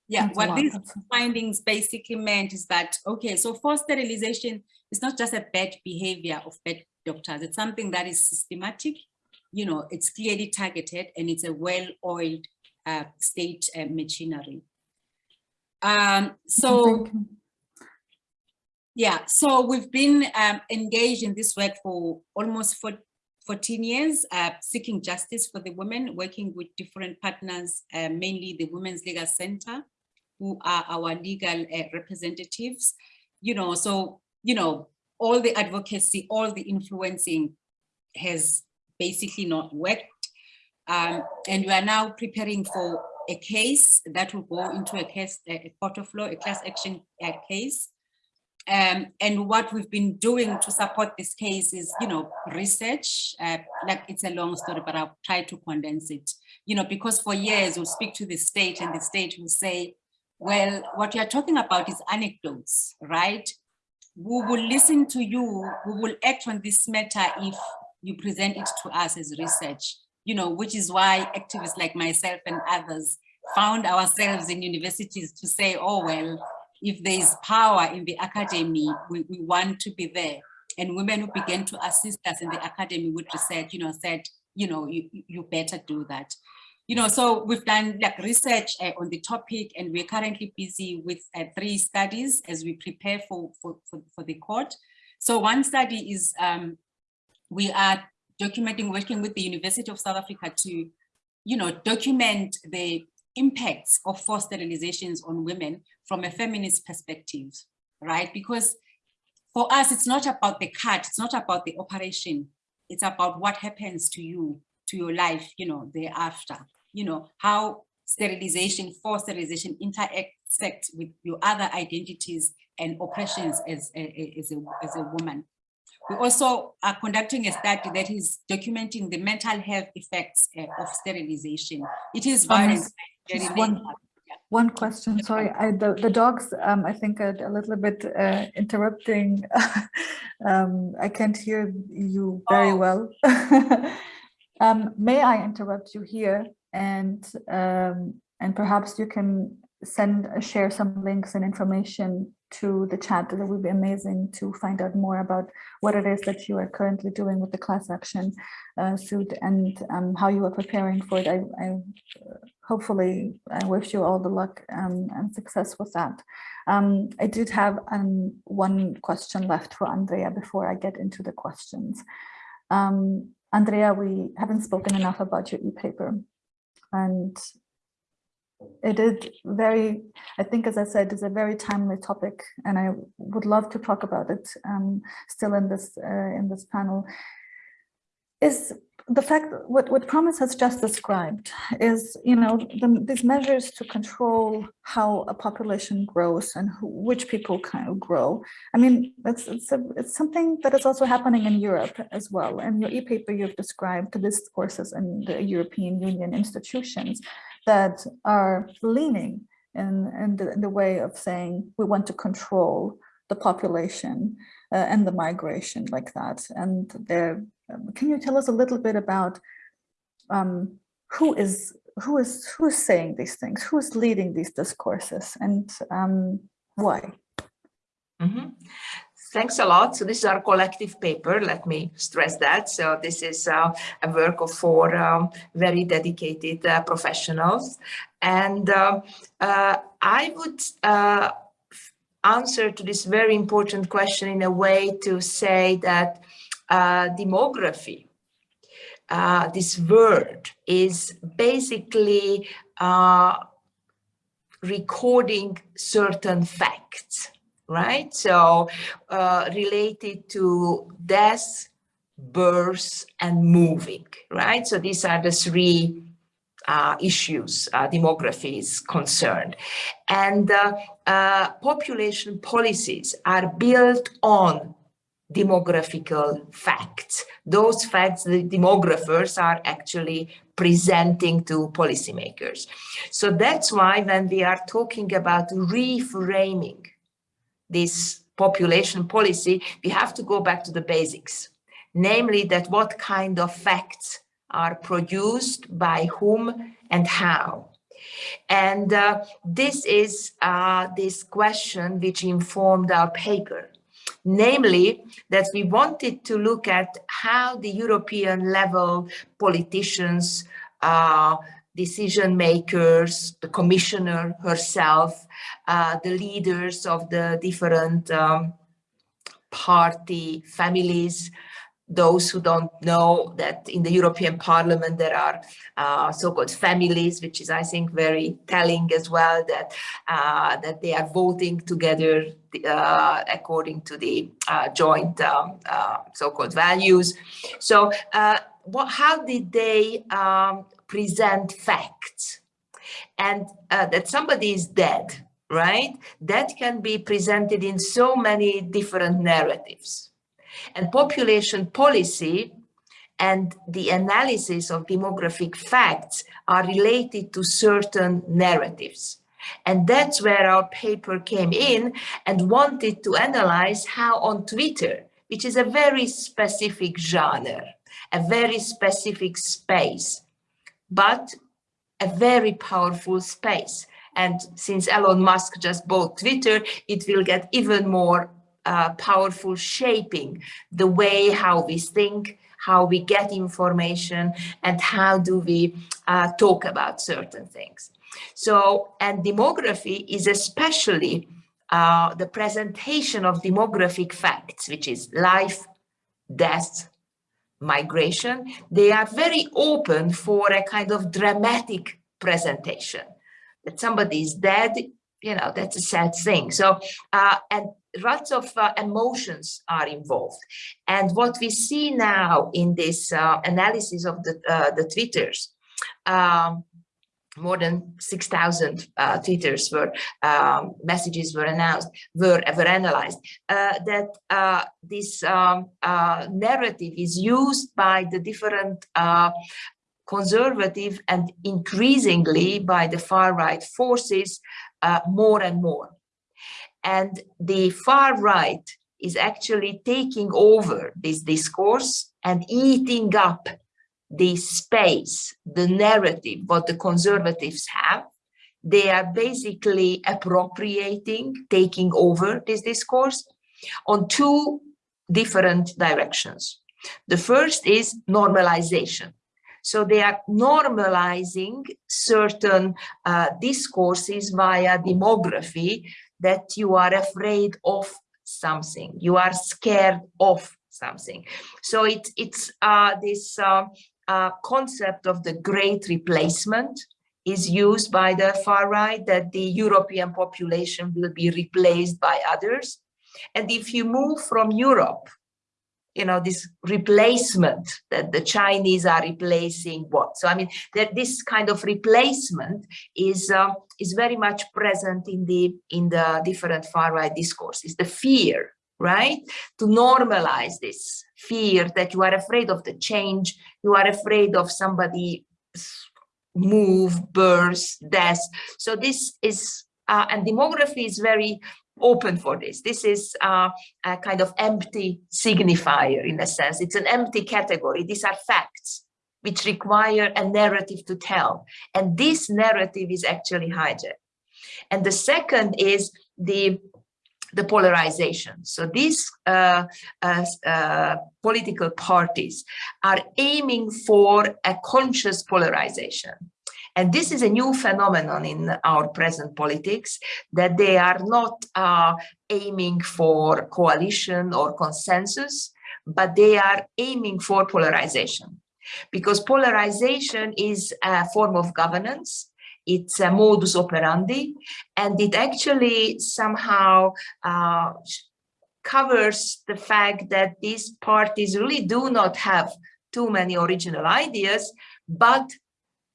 yeah, That's what these findings basically meant is that, okay, so forced sterilization is not just a bad behavior of bad doctors, it's something that is systematic, you know, it's clearly targeted and it's a well-oiled uh, state uh, machinery. Um, so, yeah, so we've been um, engaged in this work for almost for 14 years, uh, seeking justice for the women, working with different partners, uh, mainly the Women's Legal Center, who are our legal uh, representatives. You know, so, you know, all the advocacy, all the influencing has basically not worked. Um, and we are now preparing for a case that will go into a case, a court of law, a class action uh, case. Um, and what we've been doing to support this case is, you know, research, uh, like it's a long story, but I'll try to condense it, you know, because for years we'll speak to the state and the state will say, well, what you're talking about is anecdotes, right? We will listen to you, we will act on this matter if you present it to us as research, you know, which is why activists like myself and others found ourselves in universities to say, oh, well, if there is power in the academy, we, we want to be there. And women who began to assist us in the academy with research, you know, said, you know, you, you better do that. You know, so we've done like research uh, on the topic and we're currently busy with uh, three studies as we prepare for, for, for, for the court. So one study is um, we are documenting, working with the University of South Africa to, you know, document the impacts of forced sterilizations on women from a feminist perspective, right? Because for us, it's not about the cut, it's not about the operation, it's about what happens to you, to your life, you know, thereafter, you know, how sterilization, forced sterilization intersect with your other identities and oppressions as a, as a, as a woman. We also are conducting a study that is documenting the mental health effects uh, of sterilization. It is violence. Just one, one question, sorry, I, the, the dogs, um, I think are a little bit uh, interrupting. um, I can't hear you very oh. well. um, may I interrupt you here and um, and perhaps you can send uh, share some links and information to the chat that would be amazing to find out more about what it is that you are currently doing with the class action uh, suit and um, how you are preparing for it. I, I hopefully I wish you all the luck um, and success with that. Um, I did have um, one question left for Andrea before I get into the questions. Andrea, we haven't spoken enough about your e-paper and it is very, I think, as I said, is a very timely topic, and I would love to talk about it um, still in this uh, in this panel. Is the fact what what Promise has just described is, you know, the, these measures to control how a population grows and who, which people kind of grow. I mean, it's it's a, it's something that is also happening in Europe as well. And your e-paper you've described the discourses in the European Union institutions that are leaning in, in, the, in the way of saying we want to control the population uh, and the migration like that. And there, um, can you tell us a little bit about um, who is who is who is saying these things, who is leading these discourses, and um, why? Mm -hmm. Thanks a lot. So this is our collective paper. Let me stress that. So this is uh, a work of four um, very dedicated uh, professionals. And uh, uh I would uh, answer to this very important question in a way to say that uh, demography, this word is basically recording certain facts right? So uh, related to death, birth, and moving, right? So these are the three uh, issues uh, demography is concerned. And uh, uh, population policies are built on demographical facts. Those facts the demographers are actually presenting to policymakers. So that's why when we are talking about reframing this population policy, we have to go back to the basics, namely that what kind of facts are produced by whom and how. And uh, this is uh, this question which informed our paper, namely that we wanted to look at how the European level politicians uh, decision makers, the commissioner herself, uh, the leaders of the different um, party families, those who don't know that in the European Parliament there are uh, so-called families, which is, I think, very telling as well that uh, that they are voting together uh, according to the uh, joint um, uh, so-called values. So, uh, what, how did they um, present facts and that somebody is dead, right? That can be presented in so many different narratives. And population policy and the analysis of demographic facts are related to certain narratives. And that's where our paper came in and wanted to analyze how on Twitter, which is a very specific genre, a very specific space, but a very powerful space. And since Elon Musk just bought Twitter, it will get even more powerful shaping the way how we think, how we get information, and how do we uh, talk about certain things. So, and demography is especially uh, the presentation of demographic facts, which is life, death, migration, they are very open for a kind of dramatic presentation. that somebody is dead, you know, that's a sad thing. So, uh, and lots of uh, emotions are involved. And what we see now in this uh, analysis of the, uh, the Twitters, um, more than 6,000 uh, tweeters were um, messages were announced were were analyzed uh, that uh, this um, uh, narrative is used by the different uh, conservative and increasingly by the far right forces uh, more and more and the far right is actually taking over this discourse and eating up the space, the narrative, what the conservatives have, they are basically appropriating, taking over this discourse on two different directions. The first is normalization. So they are normalizing certain uh, discourses via demography that you are afraid of something, you are scared of something. So it, it's uh, this uh, uh, concept of the great replacement is used by the far right that the European population will be replaced by others. And if you move from Europe, you know, this replacement that the Chinese are replacing what? So, I mean, that this kind of replacement is um, is very much present in the in the different far right discourses. The fear, right? To normalize this fear that you are afraid of the change, you are afraid of somebody move, birth, death. So this is, uh, and demography is very open for this. This is uh, a kind of empty signifier in a sense. It's an empty category. These are facts which require a narrative to tell. And this narrative is actually hijacked. And the second is the the polarization. So these uh, uh, uh, political parties are aiming for a conscious polarization. And this is a new phenomenon in our present politics, that they are not uh, aiming for coalition or consensus, but they are aiming for polarization. Because polarization is a form of governance it's a modus operandi, and it actually somehow uh, covers the fact that these parties really do not have too many original ideas, but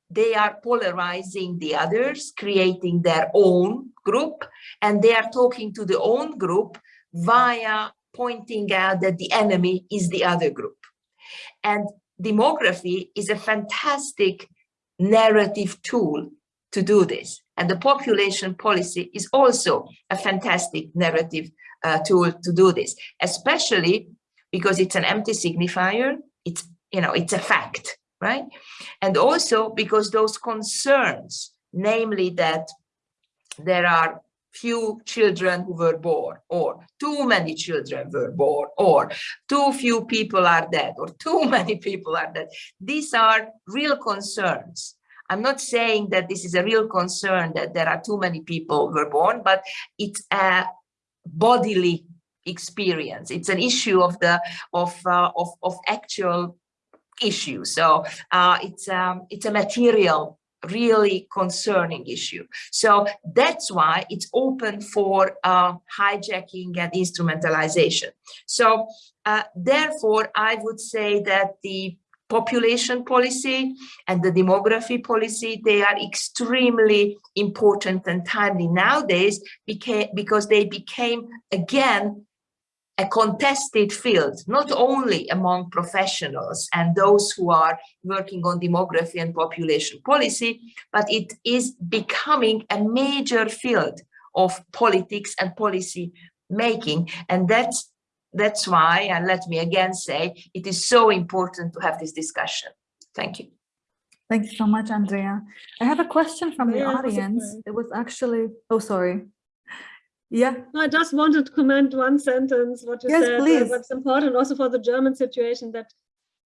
they are polarizing the others, creating their own group, and they are talking to the own group via pointing out that the enemy is the other group. And demography is a fantastic narrative tool to do this. And the population policy is also a fantastic narrative uh, tool to do this, especially because it's an empty signifier. It's, you know, it's a fact, right? And also because those concerns, namely that there are few children who were born or too many children were born or too few people are dead or too many people are dead. These are real concerns I'm not saying that this is a real concern that there are too many people were born, but it's a bodily experience. It's an issue of the of uh, of of actual issue. So uh, it's um, it's a material really concerning issue. So that's why it's open for uh, hijacking and instrumentalization. So uh, therefore, I would say that the population policy and the demography policy, they are extremely important and timely nowadays because they became, again, a contested field, not only among professionals and those who are working on demography and population policy, but it is becoming a major field of politics and policy making. And that's that's why, and let me again say, it is so important to have this discussion. Thank you. Thank you so much, Andrea. I have a question from the audience. It was actually, oh, sorry. Yeah. I just wanted to comment one sentence, what you yes, said, please. Uh, what's important also for the German situation that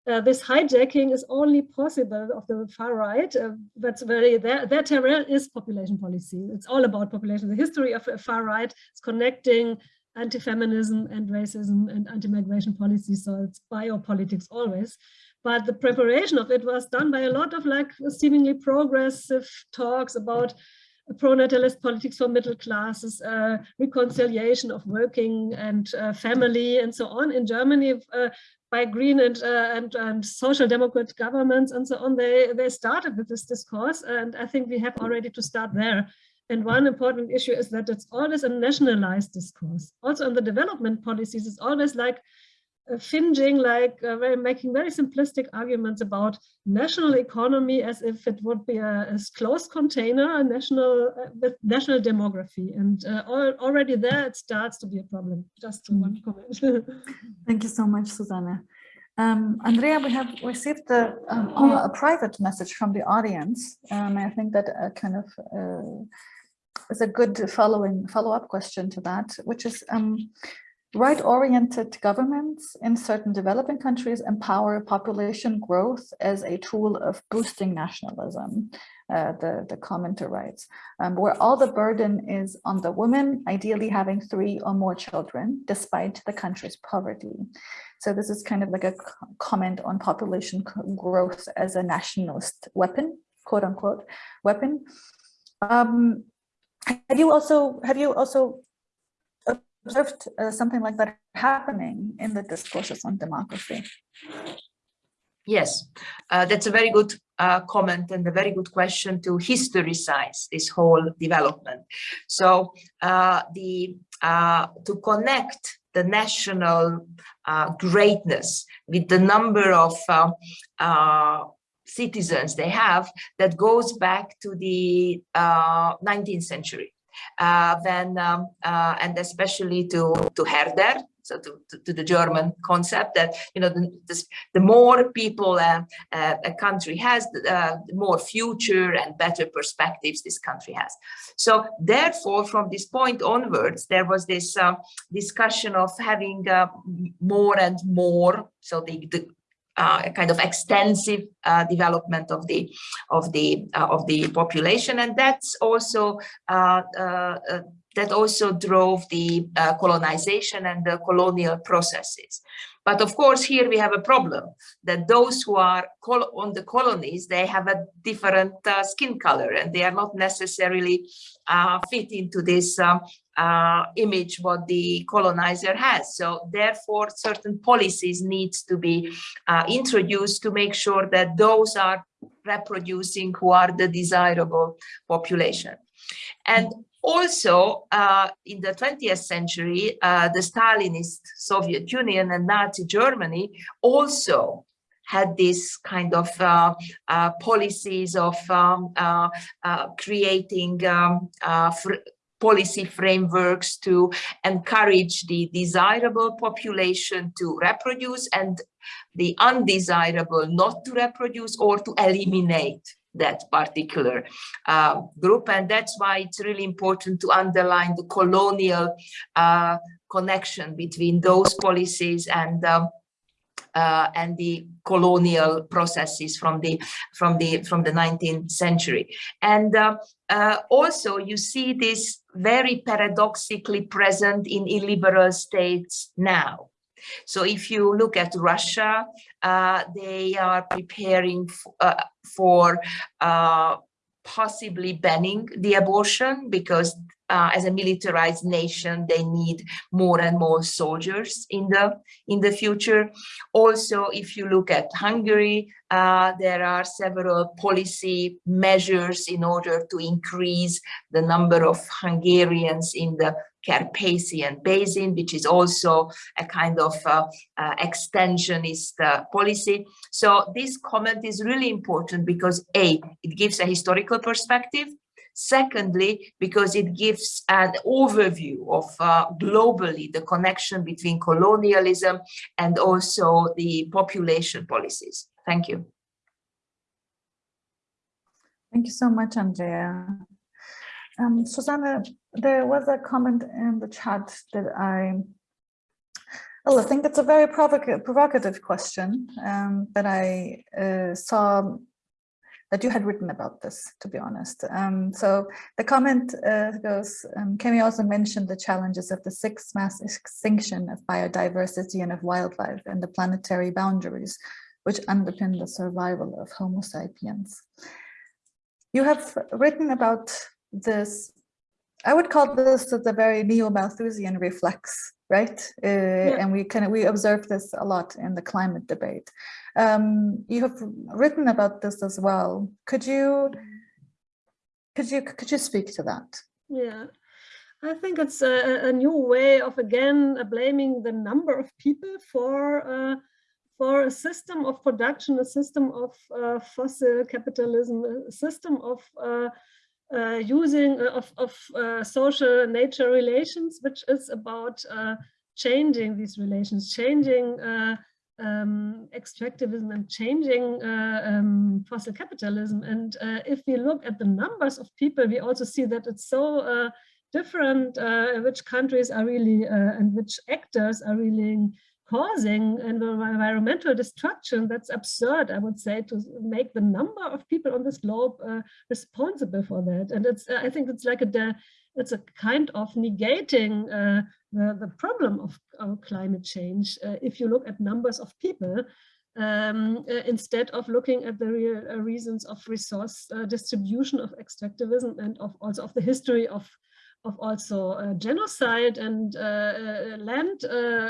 uh, this hijacking is only possible of the far right. Uh, that's very, their, their terrain is population policy. It's all about population. The history of far right is connecting anti-feminism and racism and anti-migration policy, so it's biopolitics always. But the preparation of it was done by a lot of like seemingly progressive talks about pro-natalist politics for middle classes, uh, reconciliation of working and uh, family and so on in Germany uh, by green and, uh, and, and social democrat governments and so on. They, they started with this discourse and I think we have already to start there. And one important issue is that it's always a nationalized discourse. Also on the development policies, it's always like finging like uh, very, making very simplistic arguments about national economy as if it would be a, a closed container, a national uh, with national demography, and uh, al already there it starts to be a problem. Just Mm. one comment. Thank you so much, Susanna. Um, Andrea, we have received a, um, a private message from the audience. Um, I think that uh, kind of uh, is a good following follow-up question to that, which is um, right-oriented governments in certain developing countries empower population growth as a tool of boosting nationalism. Uh, the, the commenter writes, um, where all the burden is on the woman, ideally having three or more children, despite the country's poverty. So this is kind of like a comment on population growth as a nationalist weapon, quote unquote, weapon. Um, have you also have you also observed uh, something like that happening in the discourses on democracy? Yes, uh, that's a very good uh, comment and a very good question to historicize this whole development. So uh, the uh, to connect the national uh, greatness with the number of citizens they have, that goes back to the 19th century. Then um, and especially to to Herder, so to, to, to, the German concept that you know the, the, more people uh, uh, a country has, uh, the more future and better perspectives this country has. So therefore, from this point onwards, there was this discussion of having uh, more and more. So the, the uh, kind of extensive uh, development of the of the uh, of the population, and that's also uh, uh, that also drove the colonization and the colonial processes. But of course, here we have a problem that those who are on the colonies, they have a different skin color and they are not necessarily fit into this um, uh, image what the colonizer has. So therefore, certain policies needs to be uh, introduced to make sure that those are reproducing who are the desirable population. And also, uh, in the 20th century, uh, the Stalinist Soviet Union and Nazi Germany also had this kind of uh, uh policies of um, uh, uh, creating um, policy frameworks to encourage the desirable population to reproduce and the undesirable not to reproduce or to eliminate that particular uh, group. And that's why it's really important to underline the colonial uh, connection between those policies and um, uh, and the colonial processes from the from the from the 19th century. And uh, uh, also you see this very paradoxically present in illiberal states now. So if you look at Russia, uh, they are preparing uh, for uh, possibly banning the abortion because uh, as a militarized nation, they need more and more soldiers in the in the future. Also, if you look at Hungary, uh, there are several policy measures in order to increase the number of Hungarians in the Carpathian Basin, which is also a kind of uh, uh, extensionist uh, policy. So this comment is really important because A, it gives a historical perspective, Secondly, because it gives an overview of uh, globally the connection between colonialism and also the population policies. Thank you. Thank you so much, Andrea. Um, Susanna, there was a comment in the chat that I, well, I think it's a very provocative, provocative question um, that I uh, saw that you had written about this, to be honest. Um, so the comment uh, goes, um, we also mention the challenges of the sixth mass extinction of biodiversity and of wildlife and the planetary boundaries, which underpin the survival of Homo sapiens? You have written about this, I would call this the very neo-Malthusian reflex, right? Uh, yeah. And we kind of, we observe this a lot in the climate debate. Um, you have written about this as well. Could you, could you, could you speak to that? Yeah, I think it's a, a, new way of again blaming the number of people for uh, for a system of production, a system of uh, fossil capitalism, a system of uh, uh using uh, of, of uh, social nature relations, which is about changing these relations, changing um, extractivism and changing uh, um, fossil capitalism. And uh, if we look at the numbers of people, we also see that it's so uh, different uh, which countries are really uh, and which actors are really causing environmental destruction. That's absurd, I would say, to make the number of people on this globe uh, responsible for that. And it's, I think it's like a, it's a kind of negating the, the problem of, of climate change uh, if you look at numbers of people um, uh, instead of looking at the real uh, reasons of resource uh, distribution of extractivism and of also of the history of of also uh, genocide and uh, land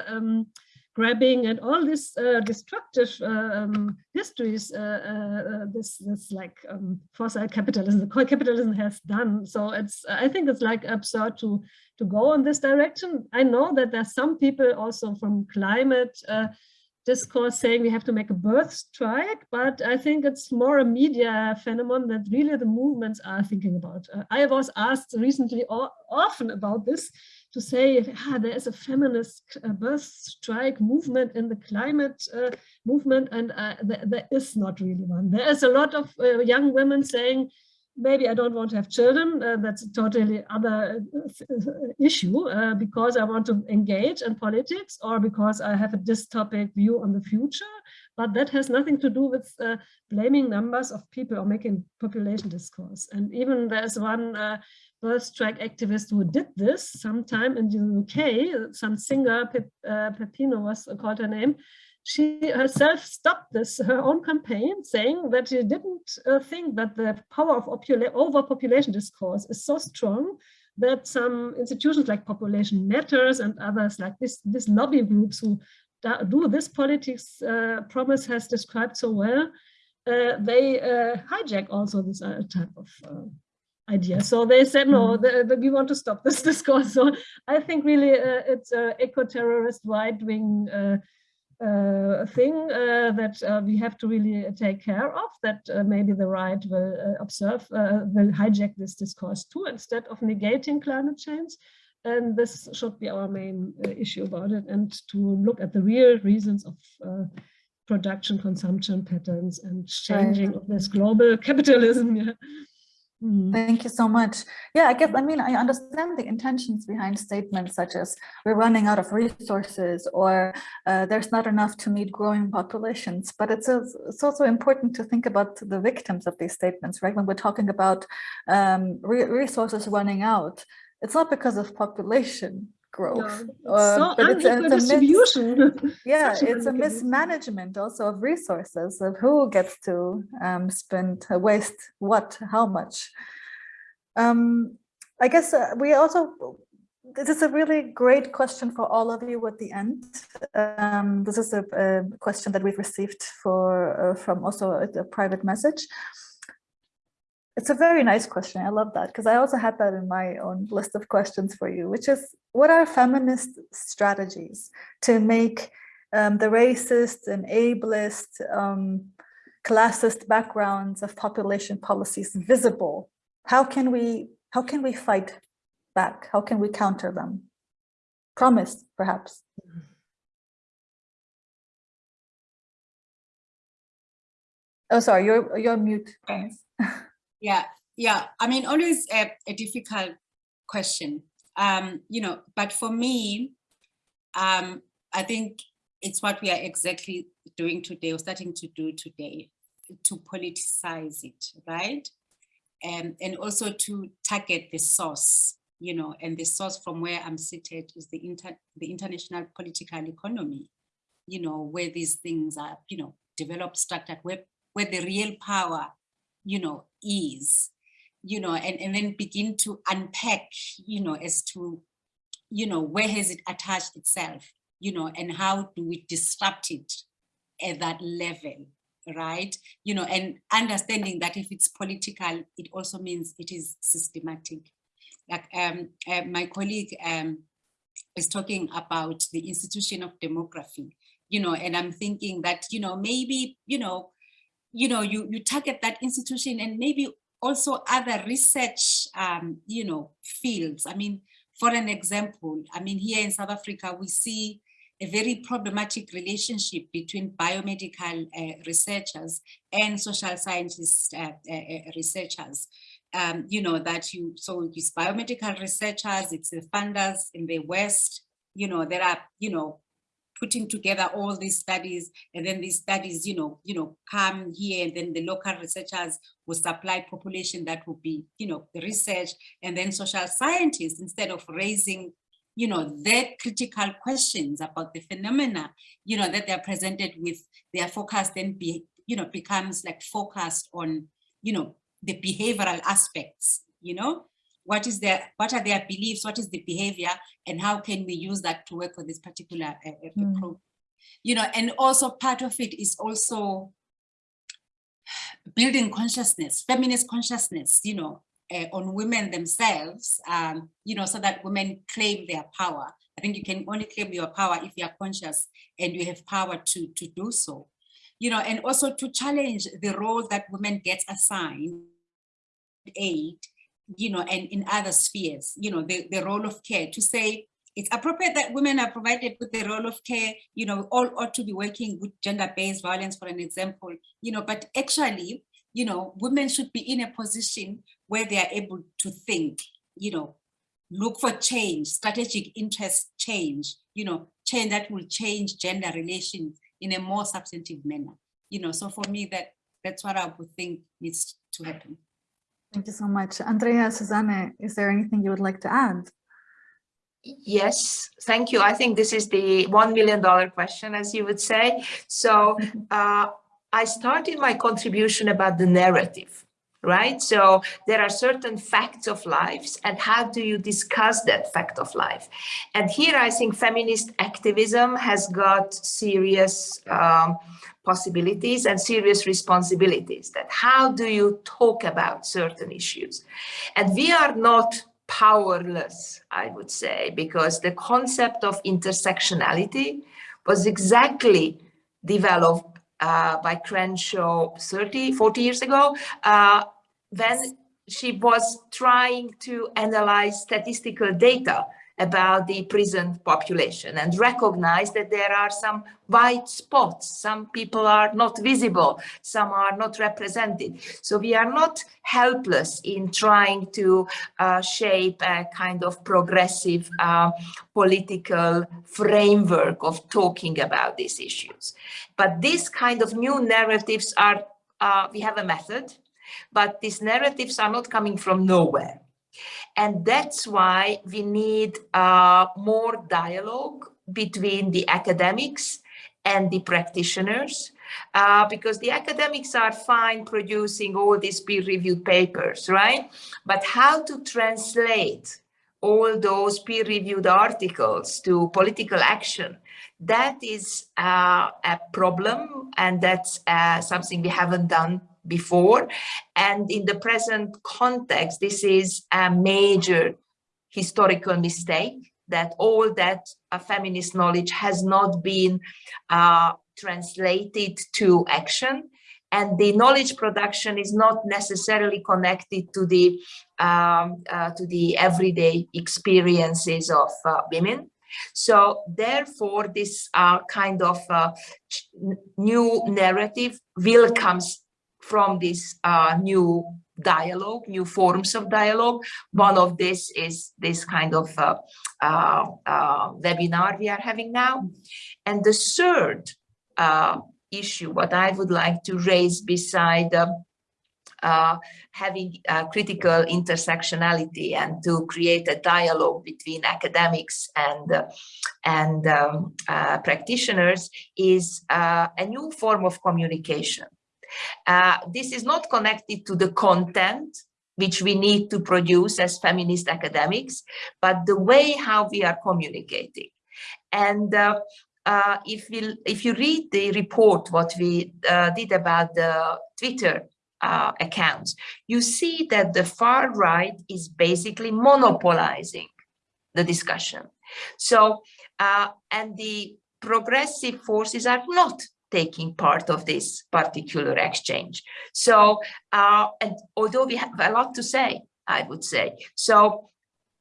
um, grabbing and all these uh, destructive uh, um, histories uh, uh, this this like um, fossil capitalism the capitalism has done so it's i think it's like absurd to to go in this direction i know that there's some people also from climate uh, discourse saying we have to make a birth strike, but I think it's more a media phenomenon that really the movements are thinking about. Uh, I was asked recently often about this to say ah, there is a feminist uh, birth strike movement in the climate uh, movement, and uh, th there is not really one. There is a lot of uh, young women saying maybe I don't want to have children. Uh, that's a totally other uh, issue because I want to engage in politics or because I have a dystopic view on the future. But that has nothing to do with blaming numbers of people or making population discourse. And even there's one birth strike activist who did this sometime in the UK, some singer, Pep, uh, Pepino was called her name, she herself stopped this, her own campaign, saying that she didn't uh, think that the power of overpopulation discourse is so strong that some institutions like Population Matters and others like this, this lobby groups who do this politics uh, Promise has described so well, uh, they uh, hijack also this uh, type of uh, idea. So they said, no, mm. the, the, we want to stop this discourse. So I think really it's an eco-terrorist right-wing uh, thing uh, that uh, we have to really take care of, that uh, maybe the right will uh, observe, uh, will hijack this discourse too, instead of negating climate change. And this should be our main issue about it, and to look at the real reasons of production consumption patterns and changing right. of this global capitalism. Yeah. Mm. Thank you so much. Yeah, I guess, I mean, I understand the intentions behind statements such as we're running out of resources or uh, there's not enough to meet growing populations, but it's, a, it's also important to think about the victims of these statements, right? When we're talking about um, re resources running out, it's not because of population, growth. No, uh, so it's, it's a distribution. yeah, it's a mismanagement also of resources of who gets to um, spend uh, waste what, how much. Um, I guess uh, we also this is a really great question for all of you at the end. Um, this is a, a, question that we've received for uh, from also a, a private message. It's a very nice question. I love that because I also had that in my own list of questions for you, which is what are feminist strategies to make um, the racist and ableist, um, classist backgrounds of population policies visible? How can we how can we fight back? How can we counter them? Promise, perhaps. Oh, sorry, you're you're mute. Promise. Yeah, yeah. I mean, always a, a difficult question, um, you know, but for me, um, I think it's what we are exactly doing today or starting to do today to politicize it, right? And, and also to target the source, you know, and the source from where I'm seated is the, inter the international political economy, you know, where these things are, you know, developed, structured, where, where the real power you know, ease, you know, and, and then begin to unpack, you know, as to, you know, where has it attached itself, you know, and how do we disrupt it at that level, right? You know, and understanding that if it's political, it also means it is systematic. Like um, uh, my colleague um, is talking about the institution of demography, you know, and I'm thinking that, you know, maybe, you know, you know, you, you target that institution and maybe also other research, um, you know, fields. I mean, for an example, I mean, here in South Africa, we see a very problematic relationship between biomedical uh, researchers and social scientist uh, uh, uh, researchers. Um, you know, that you, so it's biomedical researchers, it's the funders in the West, you know, there are, you know, putting together all these studies and then these studies, you know, you know, come here and then the local researchers will supply population that will be, you know, the research and then social scientists instead of raising you know, their critical questions about the phenomena, you know, that they're presented with, their focus then be, you know, becomes like focused on, you know, the behavioral aspects, you know, what is their, what are their beliefs, what is the behavior, and how can we use that to work for this particular uh, mm. program. You know, and also part of it is also building consciousness, feminist consciousness, you know, uh, on women themselves, um, you know, so that women claim their power. I think you can only claim your power if you are conscious and you have power to, to do so. You know, and also to challenge the role that women get assigned aid, you know, and in other spheres, you know, the, the role of care to say, it's appropriate that women are provided with the role of care, you know, all ought to be working with gender-based violence, for an example, you know, but actually, you know, women should be in a position where they are able to think, you know, look for change, strategic interest change, you know, change that will change gender relations in a more substantive manner. You know, so for me, that that's what I would think needs to happen. Thank you so much. Andrea, Susanne, is there anything you would like to add? Yes, thank you. I think this is the $1 million question, as you would say. So uh, I started my contribution about the narrative right? So there are certain facts of lives and how do you discuss that fact of life? And here I think feminist activism has got serious um, possibilities and serious responsibilities that how do you talk about certain issues? And we are not powerless, I would say, because the concept of intersectionality was exactly developed uh, by Crenshaw 30, 40 years ago, uh, when she was trying to analyze statistical data about the prison population and recognize that there are some white spots. Some people are not visible, some are not represented. So we are not helpless in trying to uh, shape a kind of progressive uh, political framework of talking about these issues. But these kind of new narratives are, uh, we have a method, but these narratives are not coming from nowhere and that's why we need uh, more dialogue between the academics and the practitioners, uh, because the academics are fine producing all these peer-reviewed papers, right? But how to translate all those peer-reviewed articles to political action, that is uh, a problem, and that's uh, something we haven't done before. And in the present context, this is a major historical mistake that all that uh, feminist knowledge has not been uh, translated to action and the knowledge production is not necessarily connected to the um, uh, to the everyday experiences of uh, women so therefore this uh, kind of uh, new narrative will comes from this uh, new dialogue, new forms of dialogue. One of this is this kind of uh, uh, uh webinar we are having now. And the third uh, issue, what I would like to raise beside uh, having critical intersectionality and to create a dialogue between academics and and um, practitioners is a new form of communication uh, this is not connected to the content which we need to produce as feminist academics, but the way how we are communicating. And uh, uh, if, we, if you read the report, what we uh, did about the Twitter uh, accounts, you see that the far right is basically monopolizing the discussion. So, uh, and the progressive forces are not taking part of this particular exchange. So, uh, and although we have a lot to say, I would say, so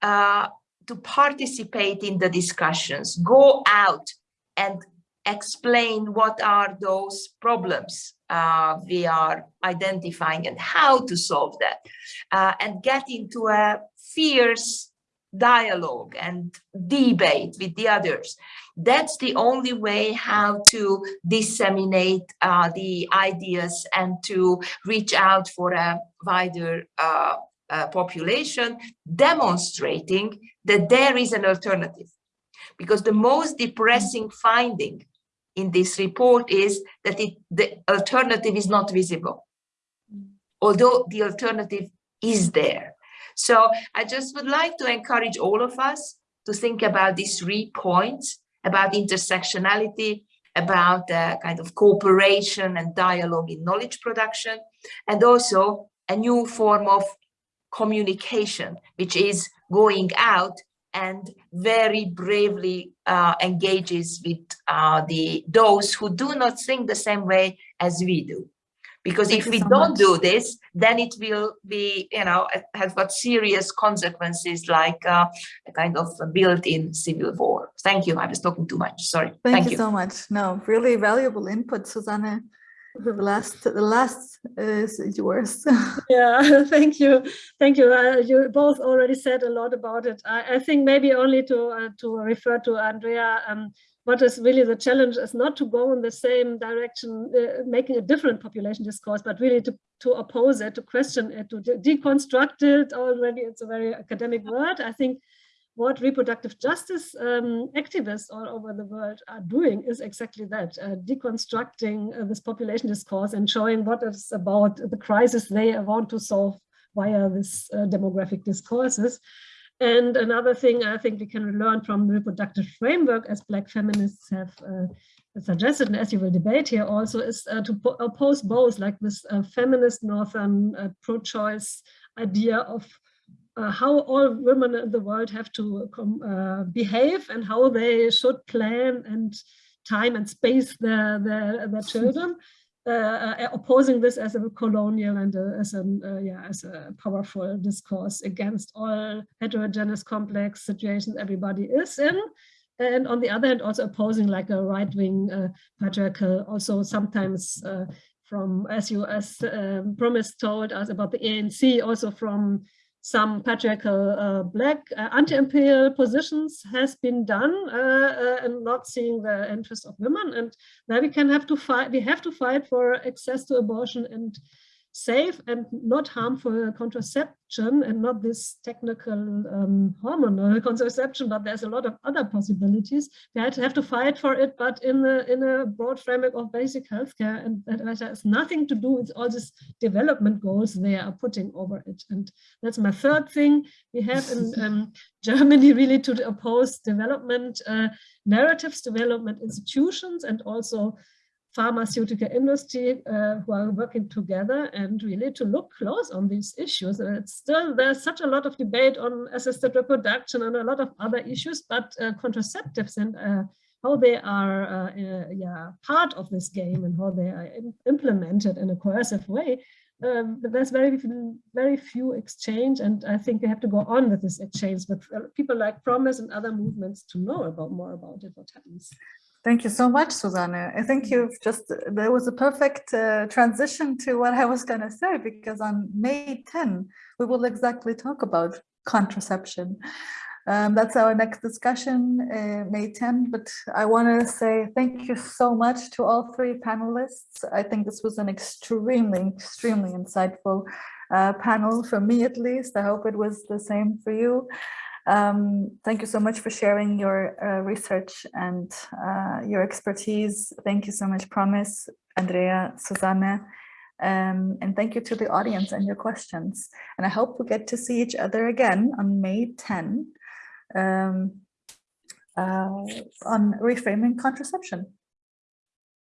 uh, to participate in the discussions, go out and explain what are those problems uh, we are identifying and how to solve that, uh, and get into a fierce dialogue and debate with the others. That's the only way how to disseminate uh, the ideas and to reach out for a wider uh, uh, population, demonstrating that there is an alternative. Because the most depressing finding in this report is that it, the alternative is not visible, although the alternative is there. So I just would like to encourage all of us to think about these three points, about intersectionality, about uh, kind of cooperation and dialogue in knowledge production, and also a new form of communication, which is going out and very bravely uh, engages with uh, the those who do not think the same way as we do because Thank if we so don't much. do this then it will be you know have got serious consequences like uh, a kind of built-in civil war. Thank you. I was talking too much. Sorry. Thank, thank you, you, so much. No really valuable input susanne the last the last is yours. Yeah thank you. Thank you. Uh, you both already said a lot about it. I, I think maybe only to uh, to refer to andrea um, what is really the challenge is not to go in the same direction, uh, making a different population discourse, but really to, to oppose it, to question it, to de deconstruct it. Already, it's a very academic word. I think what reproductive justice um, activists all over the world are doing is exactly that, uh, deconstructing uh, this population discourse and showing what is about the crisis they want to solve via this uh, demographic discourses. And another thing I think we can learn from the reproductive framework as Black feminists have uh, suggested, and as you will debate here also, is uh, to oppose both like this uh, feminist Northern uh, pro-choice idea of uh, how all women in the world have to uh, behave and how they should plan and time and space their, their, their children uh, uh, opposing this as a colonial and a, as a uh, yeah as a powerful discourse against all heterogeneous complex situations everybody is in. And on the other hand also opposing like a right-wing uh, patriarchal also sometimes uh, from as you as um, promise told us about the ANC also from some patriarchal uh, black uh, anti-imperial positions has been done uh, uh, and not seeing the interests of women. And now we can have to fight we have to fight for access to abortion and safe and not harmful contraception and not this technical um, hormonal contraception, but there's a lot of other possibilities. We had to have to fight for it, but in a, in a broad framework of basic healthcare, and that has nothing to do with all these development goals they are putting over it. And that's my third thing. We have in um, Germany really to oppose development uh, narratives, development institutions, and also pharmaceutical industry uh, who are working together and really to look close on these issues. And it's still, there's such a lot of debate on assisted reproduction and a lot of other issues, but uh, contraceptives and uh, how they are uh, uh, yeah, part of this game and how they are implemented in a coercive way, um, there's very, very few exchange. And I think we have to go on with this exchange with uh, people like Promise and other movements to know about more about it, what happens. Thank you so much, Susanne. I think you've just, there was a perfect uh, transition to what I was going to say, because on May 10, we will exactly talk about contraception. Um, that's our next discussion, uh, May 10, but I want to say thank you so much to all three panelists. I think this was an extremely, extremely insightful uh, panel for me at least. I hope it was the same for you. Um, thank you so much for sharing your uh, research and uh, your expertise. Thank you so much, Promise, Andrea, Susanne. Um, and thank you to the audience and your questions. And I hope we get to see each other again on May 10 um, uh, on reframing contraception.